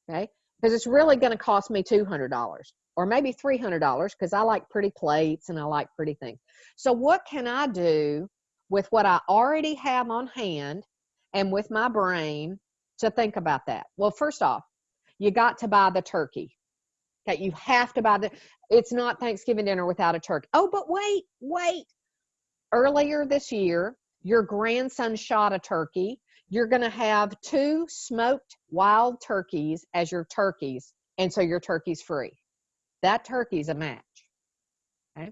Okay because it's really going to cost me $200 or maybe $300 because I like pretty plates and I like pretty things. So, what can I do with what I already have on hand and with my brain to think about that? Well, first off, you got to buy the turkey. Okay, you have to buy the, it's not Thanksgiving dinner without a turkey. Oh, but wait, wait. Earlier this year, your grandson shot a turkey you're going to have two smoked wild turkeys as your turkeys, and so your turkey's free. That turkey's a match. Okay.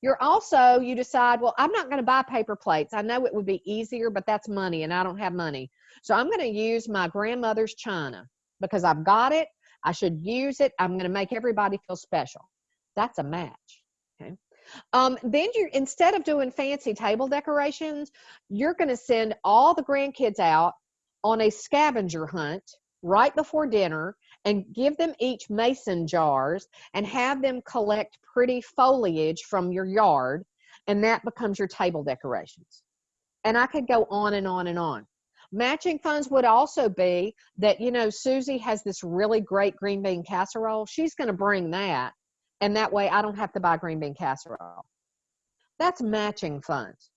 You're also, you decide, well, I'm not going to buy paper plates. I know it would be easier, but that's money, and I don't have money. So I'm going to use my grandmother's china because I've got it. I should use it. I'm going to make everybody feel special. That's a match. Okay. Um, then you instead of doing fancy table decorations, you're going to send all the grandkids out on a scavenger hunt right before dinner and give them each mason jars and have them collect pretty foliage from your yard and that becomes your table decorations. And I could go on and on and on. Matching funds would also be that, you know, Susie has this really great green bean casserole. She's going to bring that and that way I don't have to buy green bean casserole. That's matching funds.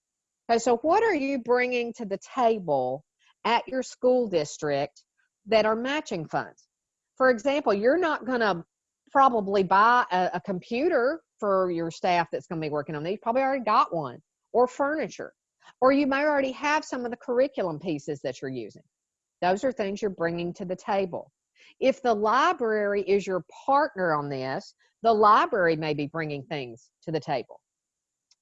Okay, so what are you bringing to the table at your school district that are matching funds? For example, you're not going to probably buy a, a computer for your staff that's going to be working on these. You probably already got one, or furniture, or you may already have some of the curriculum pieces that you're using. Those are things you're bringing to the table. If the library is your partner on this, the library may be bringing things to the table.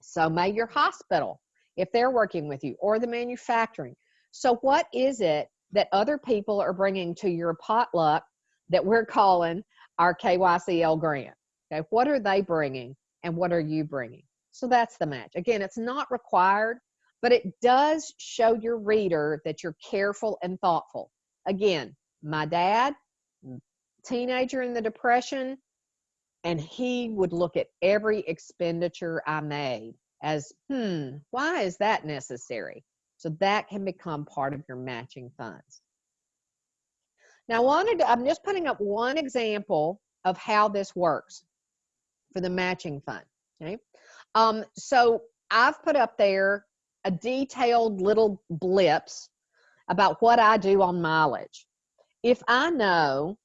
So may your hospital, if they're working with you, or the manufacturing. So what is it that other people are bringing to your potluck that we're calling our KYCL grant? Okay, what are they bringing and what are you bringing? So that's the match. Again, it's not required, but it does show your reader that you're careful and thoughtful. Again, my dad, teenager in the depression, and he would look at every expenditure I made as, hmm, why is that necessary? So that can become part of your matching funds. Now, I wanted to, I'm just putting up one example of how this works for the matching fund. Okay. Um, so I've put up there a detailed little blips about what I do on mileage. If I know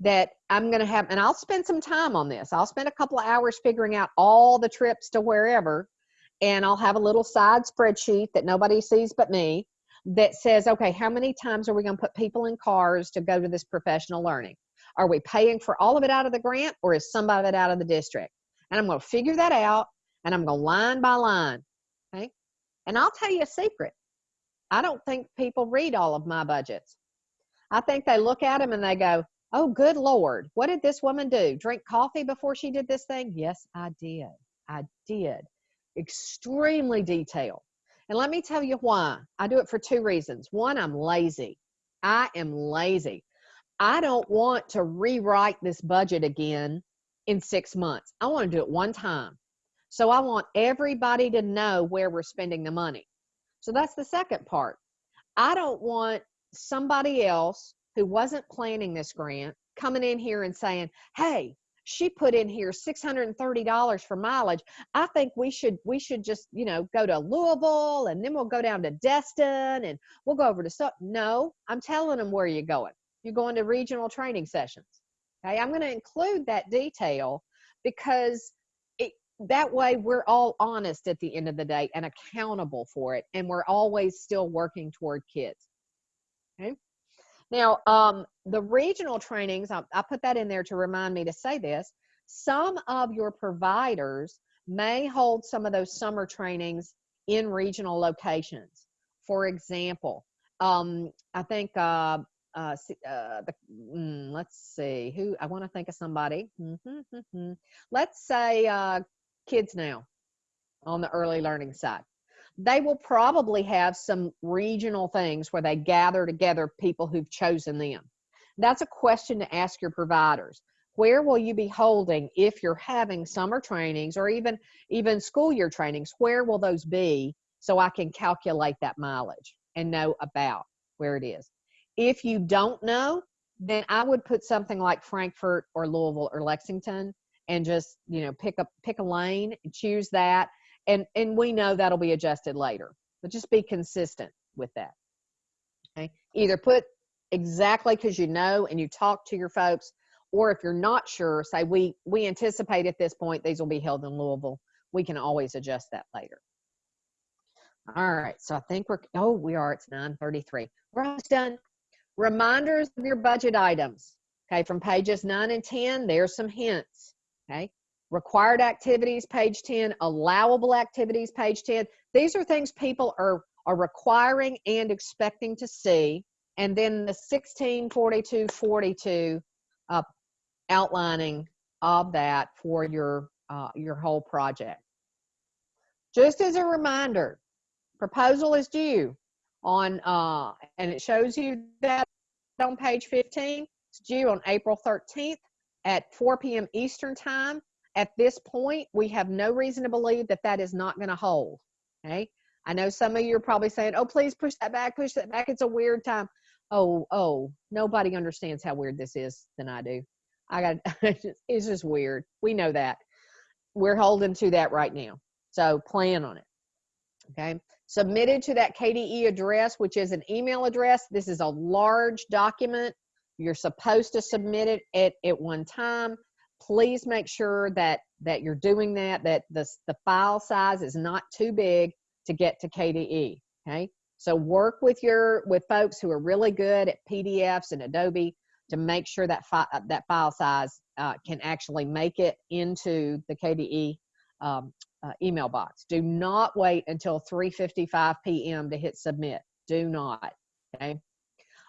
that I'm going to have, and I'll spend some time on this, I'll spend a couple of hours figuring out all the trips to wherever, and I'll have a little side spreadsheet that nobody sees but me that says, okay, how many times are we going to put people in cars to go to this professional learning? Are we paying for all of it out of the grant or is some of it out of the district? And I'm going to figure that out and I'm going to line by line. And I'll tell you a secret. I don't think people read all of my budgets. I think they look at them and they go, oh, good Lord, what did this woman do? Drink coffee before she did this thing? Yes, I did. I did. Extremely detailed. And let me tell you why. I do it for two reasons. One, I'm lazy. I am lazy. I don't want to rewrite this budget again in six months. I want to do it one time. So I want everybody to know where we're spending the money. So that's the second part. I don't want somebody else who wasn't planning this grant coming in here and saying, hey, she put in here $630 for mileage i think we should we should just you know go to louisville and then we'll go down to destin and we'll go over to so no i'm telling them where you're going you're going to regional training sessions okay i'm going to include that detail because that way we're all honest at the end of the day and accountable for it and we're always still working toward kids okay now, um, the regional trainings, I, I put that in there to remind me to say this. Some of your providers may hold some of those summer trainings in regional locations. For example, um, I think, uh, uh, uh, the, mm, let's see, who, I want to think of somebody. Mm-hmm, let's say uh, Kids Now on the early learning side they will probably have some regional things where they gather together people who've chosen them. That's a question to ask your providers. Where will you be holding if you're having summer trainings or even even school year trainings? Where will those be so I can calculate that mileage and know about where it is? If you don't know, then I would put something like Frankfort or Louisville or Lexington and just, you know, pick up pick a lane and choose that. And and we know that'll be adjusted later but just be consistent with that. Okay? Either put exactly because you know and you talk to your folks or if you're not sure say we we anticipate at this point these will be held in louisville. We can always adjust that later. All right so i think we're oh we are it's 933 we're almost done. Reminders of your budget items. Okay from pages 9 and 10 there's some hints okay required activities, page 10, allowable activities, page 10. These are things people are, are requiring and expecting to see. And then the 16, 42, 42 uh, outlining of that for your, uh, your whole project. Just as a reminder, proposal is due on, uh, and it shows you that on page 15. It's due on April 13th at 4 p.m. Eastern Time at this point, we have no reason to believe that that is not going to hold. Okay. I know some of you are probably saying, oh, please push that back, push that back. It's a weird time. Oh, oh, nobody understands how weird this is than I do. I got, it's just weird. We know that. We're holding to that right now. So plan on it. Okay. Submitted to that KDE address, which is an email address. This is a large document. You're supposed to submit it at, at one time. Please make sure that that you're doing that, that the, the file size is not too big to get to KDE. Okay. So work with your with folks who are really good at PDFs and Adobe to make sure that fi that file size uh, can actually make it into the KDE um, uh, email box. Do not wait until 3:55 p.m. to hit submit. Do not. Okay.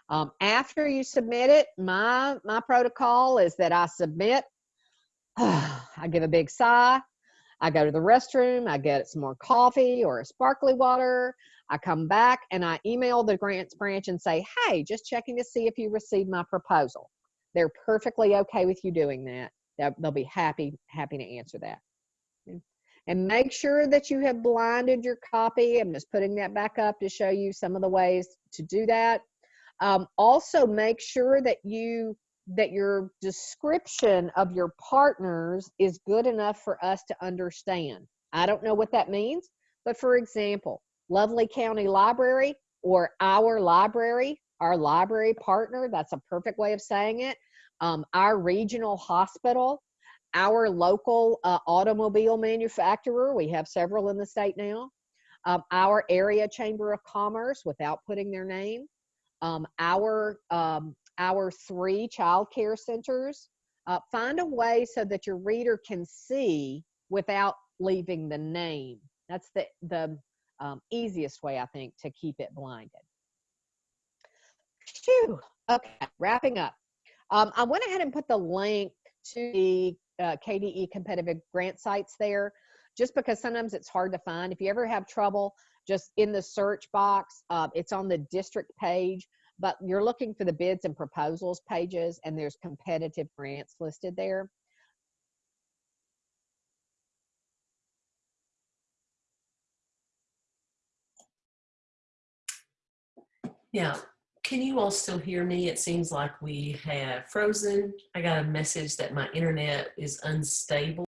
Um, after you submit it, my my protocol is that I submit. I give a big sigh. I go to the restroom. I get some more coffee or a sparkly water. I come back and I email the grants branch and say, "Hey, just checking to see if you received my proposal." They're perfectly okay with you doing that. They'll, be happy happy to answer that and make sure that you have blinded your copy. I'm just putting that back up to show you some of the ways to do that. Um, also make sure that you that your description of your partners is good enough for us to understand. I don't know what that means, but for example, Lovely County Library or our library, our library partner, that's a perfect way of saying it. Um, our regional hospital, our local uh, automobile manufacturer, we have several in the state now, um, our area chamber of commerce without putting their name, um, our, um, our three child care centers. Uh, find a way so that your reader can see without leaving the name. That's the, the um, easiest way, I think, to keep it blinded. Phew. Okay, wrapping up. Um, I went ahead and put the link to the uh, KDE competitive grant sites there just because sometimes it's hard to find. If you ever have trouble, just in the search box, uh, it's on the district page, but you're looking for the bids and proposals pages and there's competitive grants listed there. Yeah. Can you all still hear me? It seems like we have frozen. I got a message that my internet is unstable.